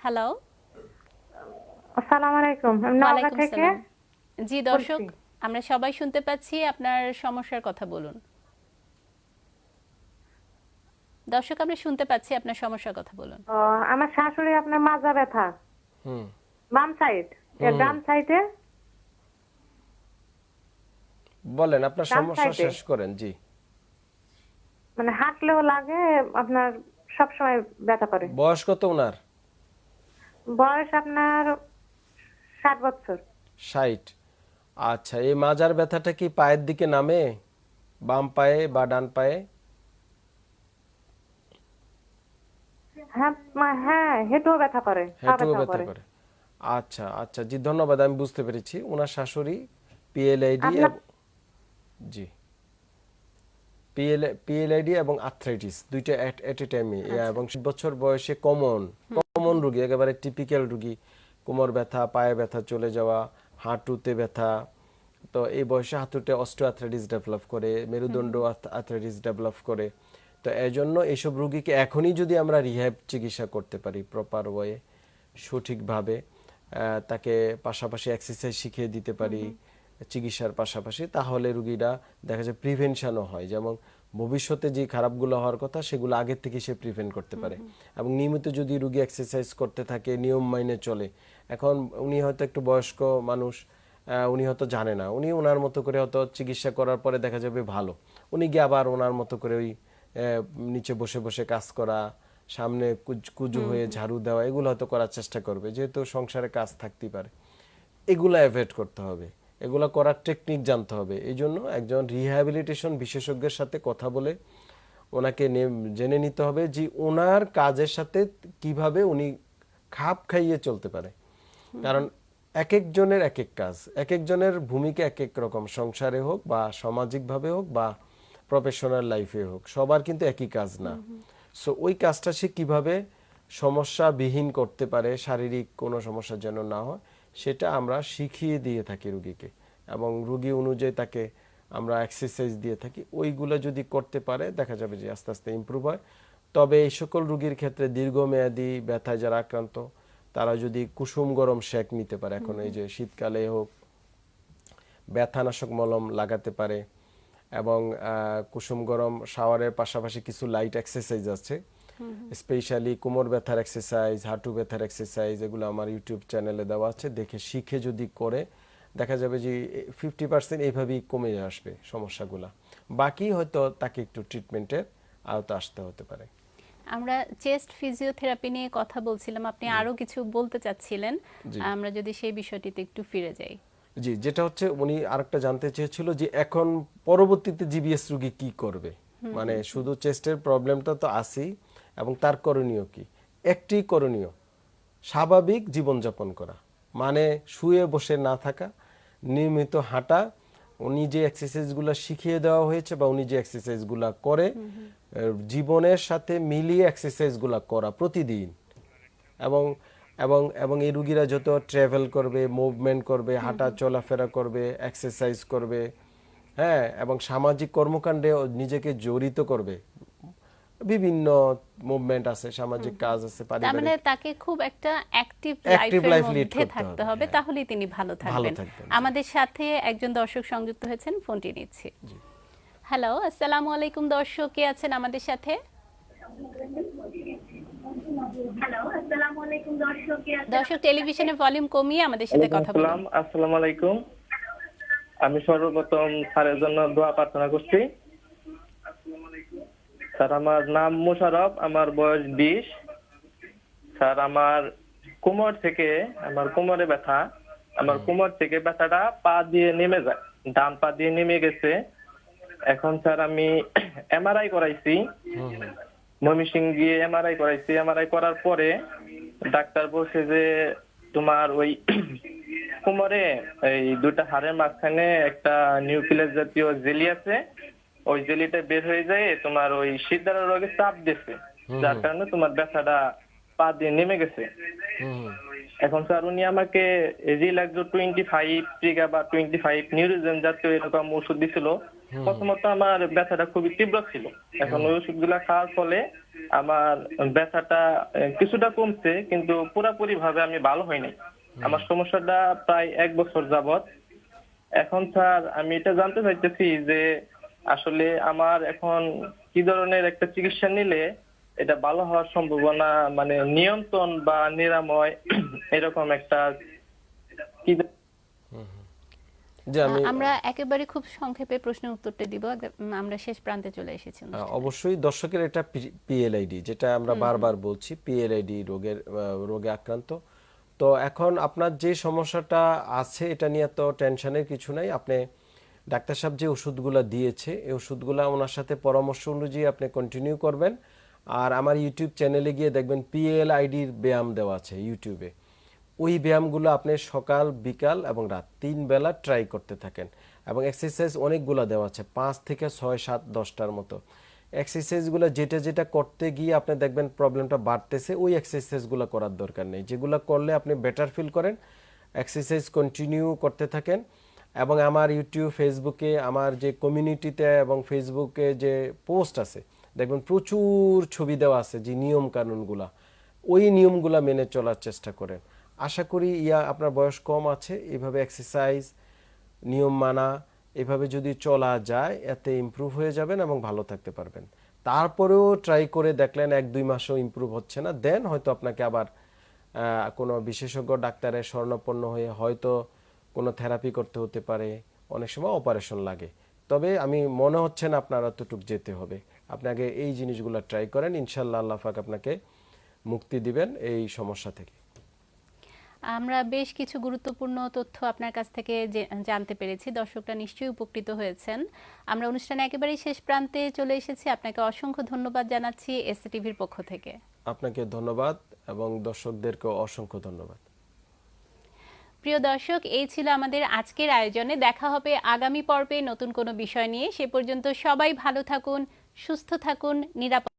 [SPEAKER 1] হ্যালো।
[SPEAKER 7] আসসালামু আলাইকুম আমি নওগাঁ থেকে।
[SPEAKER 1] সালাম জি দর্শক আমরা সবাই শুনতে পাচ্ছি আপনার সমস্যার কথা বলুন। দর্শক আমরা শুনতে পাচ্ছি আপনার সমস্যার কথা বলুন।
[SPEAKER 7] আমার শাশুড়ি আপনার মাজা ব্যথা।
[SPEAKER 2] হুম।
[SPEAKER 7] বাম সাইড ডান সাইডে
[SPEAKER 2] বলেন আপনার সমস্যা শেষ করেন জি।
[SPEAKER 7] মানে হাঁটলেও লাগে আপনার সব সময় ব্যথা করে।
[SPEAKER 2] বয়স কত ওনার?
[SPEAKER 7] বয়স আপনার ষাট বছর।
[SPEAKER 2] ষাট। আচ্ছা এই মাজার ব্যথাটা কি পায়ের দিকে নামে? বাম পায়ে বা ডান পায়ে?
[SPEAKER 7] হ্যাঁ হ্যাঁ হেঁটেও ব্যথা করে পা ব্যথা
[SPEAKER 2] ব্যথা
[SPEAKER 7] করে।
[SPEAKER 2] করে। আচ্ছা আচ্ছা জি ধন্যবাদ আমি বুঝতে পেরেছি। ওনার শাশুড়ি পিএলআইডি জি। পিএলআইডি এবং আর্থ্রাইটিস দুইটা এট এ টাইমে এবং বছর বয়সে কমন কমন রোগী একেবারে টিপিক্যাল রোগী। কোমর ব্যথা পায়ে ব্যথা চলে যাওয়া হাঁটুতে ব্যথা। তো এই বয়সে হাঁটুতে অস্টিওআর্থ্রাইটিস ডেভেলপ করে মেরুদণ্ড আর্থ্রাইটিস ডেভেলপ করে। তো এই জন্য এইসব রোগীকে এখনই যদি আমরা রিহ্যাব চিকিৎসা করতে পারি প্রপার ওয়ে সঠিকভাবে তাকে পাশাপাশি এক্সারসাইজ শিখিয়ে দিতে পারি চিকিৎসার পাশাপাশি তাহলে রুগীরা দেখা যায় প্রিভেনশনও হয়। যেমন ভবিষ্যতে যে খারাপগুলো হওয়ার কথা সেগুলো আগের থেকে সে প্রিভেন্ট করতে পারে। এবং নিয়মিত যদি রুগী এক্সারসাইজ করতে থাকে নিয়ম মাইনে চলে এখন উনি হয়তো একটু বয়স্ক মানুষ উনি হয়তো জানে না। উনি ওনার মতো করে হয়তো চিকিৎসা করার পরে দেখা যাবে ভালো। উনি গিয়ে আবার ওনার মতো করে ওই নিচে বসে বসে কাজ করা সামনে কুজ- হয়ে ঝাড়ু দেওয়া এগুলো হয়তো করার চেষ্টা করবে। যেহেতু সংসারে কাজ থাকতেই পারে। এগুলো অ্যাভয়েড করতে হবে। এগুলো করার টেকনিক জানতে হবে। এই জন্য একজন রিহ্যাবিলিটেশন বিশেষজ্ঞের সাথে কথা বলে ওনাকে জেনে নিতে হবে যে ওনার কাজের সাথে কীভাবে উনি খাপ খাইয়ে চলতে পারে। কারণ এক একজনের এক এক কাজ। এক একজনের ভূমিকা এক এক রকম। সংসারে হোক বা সামাজিকভাবে হোক বা প্রফেশনাল লাইফে হোক সবার কিন্তু একই কাজ না। সো ওই কাজটা সে কীভাবে সমস্যাবিহীন করতে পারে শারীরিক কোনো সমস্যা যেন না হয় সেটা আমরা শিখিয়ে দিয়ে থাকি রুগীকে। এবং রুগী অনুযায়ী তাকে আমরা এক্সারসাইজ দিয়ে থাকি। ওইগুলো যদি করতে পারে দেখা যাবে যে আস্তে আস্তে ইমপ্রুভ হয়। তবে এই সকল রুগীর ক্ষেত্রে দীর্ঘমেয়াদী ব্যথায় যারা আক্রান্ত তারা যদি কুসুম গরম শেক নিতে পারে এখন এই যে শীতকালে হোক ব্যথানাশক মলম লাগাতে পারে এবং কুসুম গরম শাওয়ারের পাশাপাশি কিছু লাইট এক্সারসাইজ আছে। স্পেশালি কোমর ব্যথার এক্সারসাইজ হাঁটু ব্যথার এক্সারসাইজ এগুলো আমার ইউটিউব চ্যানেলে দেওয়া আছে। দেখে শিখে যদি করে দেখা যাবে যে ফিফটি পার্সেন্ট এইভাবেই কমে আসবে সমস্যাগুলা। বাকি হয়তো তাকে একটু ট্রিটমেন্টের আওতা আসতে হতে পারে।
[SPEAKER 1] আমরা চেস্ট ফিজিওথেরাপি নিয়ে কথা বলছিলাম। আপনি আরও কিছু বলতে চাচ্ছিলেন। আমরা যদি সেই বিষয়টিতে একটু ফিরে যাই।
[SPEAKER 2] জি যেটা হচ্ছে উনি আরেকটা জানতে চেয়েছিল যে এখন পরবর্তীতে জিবিএস রোগী কি করবে? মানে শুধু চেস্টের প্রবলেমটা তো আছেই এবং তার করণীয় কি? একটি করণীয় স্বাভাবিক জীবনযাপন করা। মানে শুয়ে বসে না থাকা নিয়মিত হাঁটা উনি যে এক্সারসাইজগুলো শিখিয়ে দেওয়া হয়েছে বা উনি যে এক্সারসাইজগুলো করে জীবনের সাথে মিলিয়ে এক্সারসাইজগুলো করা প্রতিদিন। এবং এবং এবং এই রুগীরা যত ট্রাভেল করবে মুভমেন্ট করবে হাঁটা চলাফেরা করবে এক্সারসাইজ করবে হ্যাঁ এবং সামাজিক কর্মকাণ্ডে নিজেকে জড়িত করবে। বিভিন্ন মুভমেন্ট আছে সামাজিক কাজ আছে
[SPEAKER 1] তার মানে তাকে খুব একটা অ্যাক্টিভ লাইফের মধ্যে থাকতে
[SPEAKER 2] হবে, হ্যাঁ।
[SPEAKER 1] তাহলেই তিনি ভালো থাকবেন।
[SPEAKER 2] থাকবেন,
[SPEAKER 1] আমাদের সাথে একজন দর্শক সংযুক্ত হয়েছেন ফোনটি নিচ্ছি। হ্যালো আসসালামু আলাইকুম দর্শক কে আছেন আমাদের সাথে? দর্শক টেলিভিশনে ভলিউম কমিয়ে আমাদের সাথে কথা বলুন।
[SPEAKER 8] আসসালামু আলাইকুম। আমি সর্বপ্রথম স্যারের জন্য দোয়া প্রার্থনা করছি। স্যার আমার নাম মোশারফ আমার বয়স বিশ। স্যার আমার কোমর থেকে আমার কোমরে ব্যথা। আমার কোমর থেকে ব্যথাটা পা দিয়ে নেমে যায় ডান পা দিয়ে নেমে গেছে। এখন স্যার আমি এমআরআই করাইছি। ময়মনসিং গিয়ে এমআরআই করাইছি। এমআরআই করার পরে ডাক্তার বলছে যে তোমার ওই কোমরে এই দুটা হাড়ের মাঝখানে একটা নিউক্লিয়াস জাতীয় জেলি আছে। ওই জেলিটা বের হয়ে যায় তোমার ওই সিদ্ধারা রোগে চাপ দিছে। যার কারণে তোমার ব্যথাটা পা দিয়ে নেমে গেছে। এখন স্যার উনি আমাকে রিল্যাক্সো টোয়েন্টি ফাইভ টিকা বা টোয়েন্টি ফাইভ নিউরোজেন জাতীয় এরকম ওষুধ দিছিল প্রথমত আমার ব্যথাটা খুবই তীব্র ছিল। এখন ওই ওষুধগুলা খাওয়ার ফলে আমার ব্যথাটা কিছুটা কমছে কিন্তু পুরোপুরি ভাবে আমি ভালো হই নাই। আমার সমস্যাটা প্রায় এক বছর যাবত এখন স্যার আমি এটা জানতে চাইতেছি যে আসলে আমার এখন কি ধরনের একটা চিকিৎসা নিলে এটা ভালো হওয়ার সম্ভাবনা মানে নিয়ন্ত্রণ বা নিরাময় এরকম একটা
[SPEAKER 1] আমরা একেবারে খুব সংক্ষেপে প্রশ্নের উত্তরটা দিব আমরা শেষ প্রান্তে চলে এসেছি
[SPEAKER 2] অবশ্যই দর্শকের এটা পিএলআইডি যেটা আমরা বারবার বলছি পিএলআইডি রোগের আহ, রোগে আক্রান্ত। তো এখন আপনার যে সমস্যাটা আছে এটা নিয়ে তো টেনশনের কিছু নাই। আপনি ডাক্তার সাহেব যে ওষুধগুলো দিয়েছে এই ওষুধগুলো ওনার সাথে পরামর্শ অনুযায়ী আপনি কন্টিনিউ করবেন। আর আমার ইউটিউব চ্যানেলে গিয়ে দেখবেন পিএলআইডির ব্যায়াম দেওয়া আছে ইউটিউবে ওই ব্যায়ামগুলো আপনি সকাল, বিকাল এবং রাত তিন বেলা ট্রাই করতে থাকেন এবং এক্সারসাইজ অনেকগুলো দেওয়া আছে, পাঁচ থেকে ছয়, সাত, দশটার মতো। এক্সারসাইজগুলো যেটা যেটা করতে গিয়ে আপনি দেখবেন প্রবলেমটা বাড়তেছে, ওই এক্সারসাইজগুলো করার দরকার নেই। যেগুলো করলে আপনি বেটার ফিল করেন এক্সারসাইজ কন্টিনিউ করতে থাকেন এবং আমার ইউটিউব ফেসবুকে আমার যে কমিউনিটিতে এবং ফেসবুকে যে পোস্ট আছে দেখবেন প্রচুর ছবি দেওয়া আছে যে নিয়ম কানুনগুলা। ওই নিয়মগুলা মেনে চলার চেষ্টা করেন। আশা করি ইয়া আপনার বয়স কম আছে, এভাবে এক্সারসাইজ নিয়ম মানা, এভাবে যদি চলা যায়, এতে ইমপ্রুভ হয়ে যাবেন এবং ভালো থাকতে পারবেন। তারপরেও ট্রাই করে দেখলেন এক দুই মাসও ইমপ্রুভ হচ্ছে না। দেন হয়তো আপনাকে আবার কোনো বিশেষজ্ঞ ডাক্তারের স্বর্ণপন্ন হয়ে হয়তো কোনো থেরাপি করতে হতে পারে। অনেক সময় অপারেশন লাগে। তবে আমি মনে হচ্ছে না আপনার অতটুক যেতে হবে। আপনাকে এই জিনিসগুলো ট্রাই করেন ইনশাল্লাহ আল্লাহ পাক আপনাকে মুক্তি দিবেন এই সমস্যা থেকে।
[SPEAKER 1] আমরা বেশ কিছু গুরুত্বপূর্ণ তথ্য আপনার কাছ থেকে জানতে পেরেছি। দর্শকরা নিশ্চয়ই উপকৃত হয়েছেন। আমরা অনুষ্ঠানে একেবারেই শেষ প্রান্তে চলে এসেছি। আপনাকে অসংখ্য ধন্যবাদ জানাচ্ছি এসএ টিভির পক্ষ থেকে।
[SPEAKER 2] আপনাকে ধন্যবাদ এবং দর্শকদেরকে অসংখ্য ধন্যবাদ।
[SPEAKER 1] প্রিয় দর্শক এই ছিল আমাদের আজকের আয়োজনে। দেখা হবে আগামী পর্বে নতুন কোনো বিষয় নিয়ে। সে পর্যন্ত সবাই ভালো থাকুন সুস্থ থাকুন নিরাপদ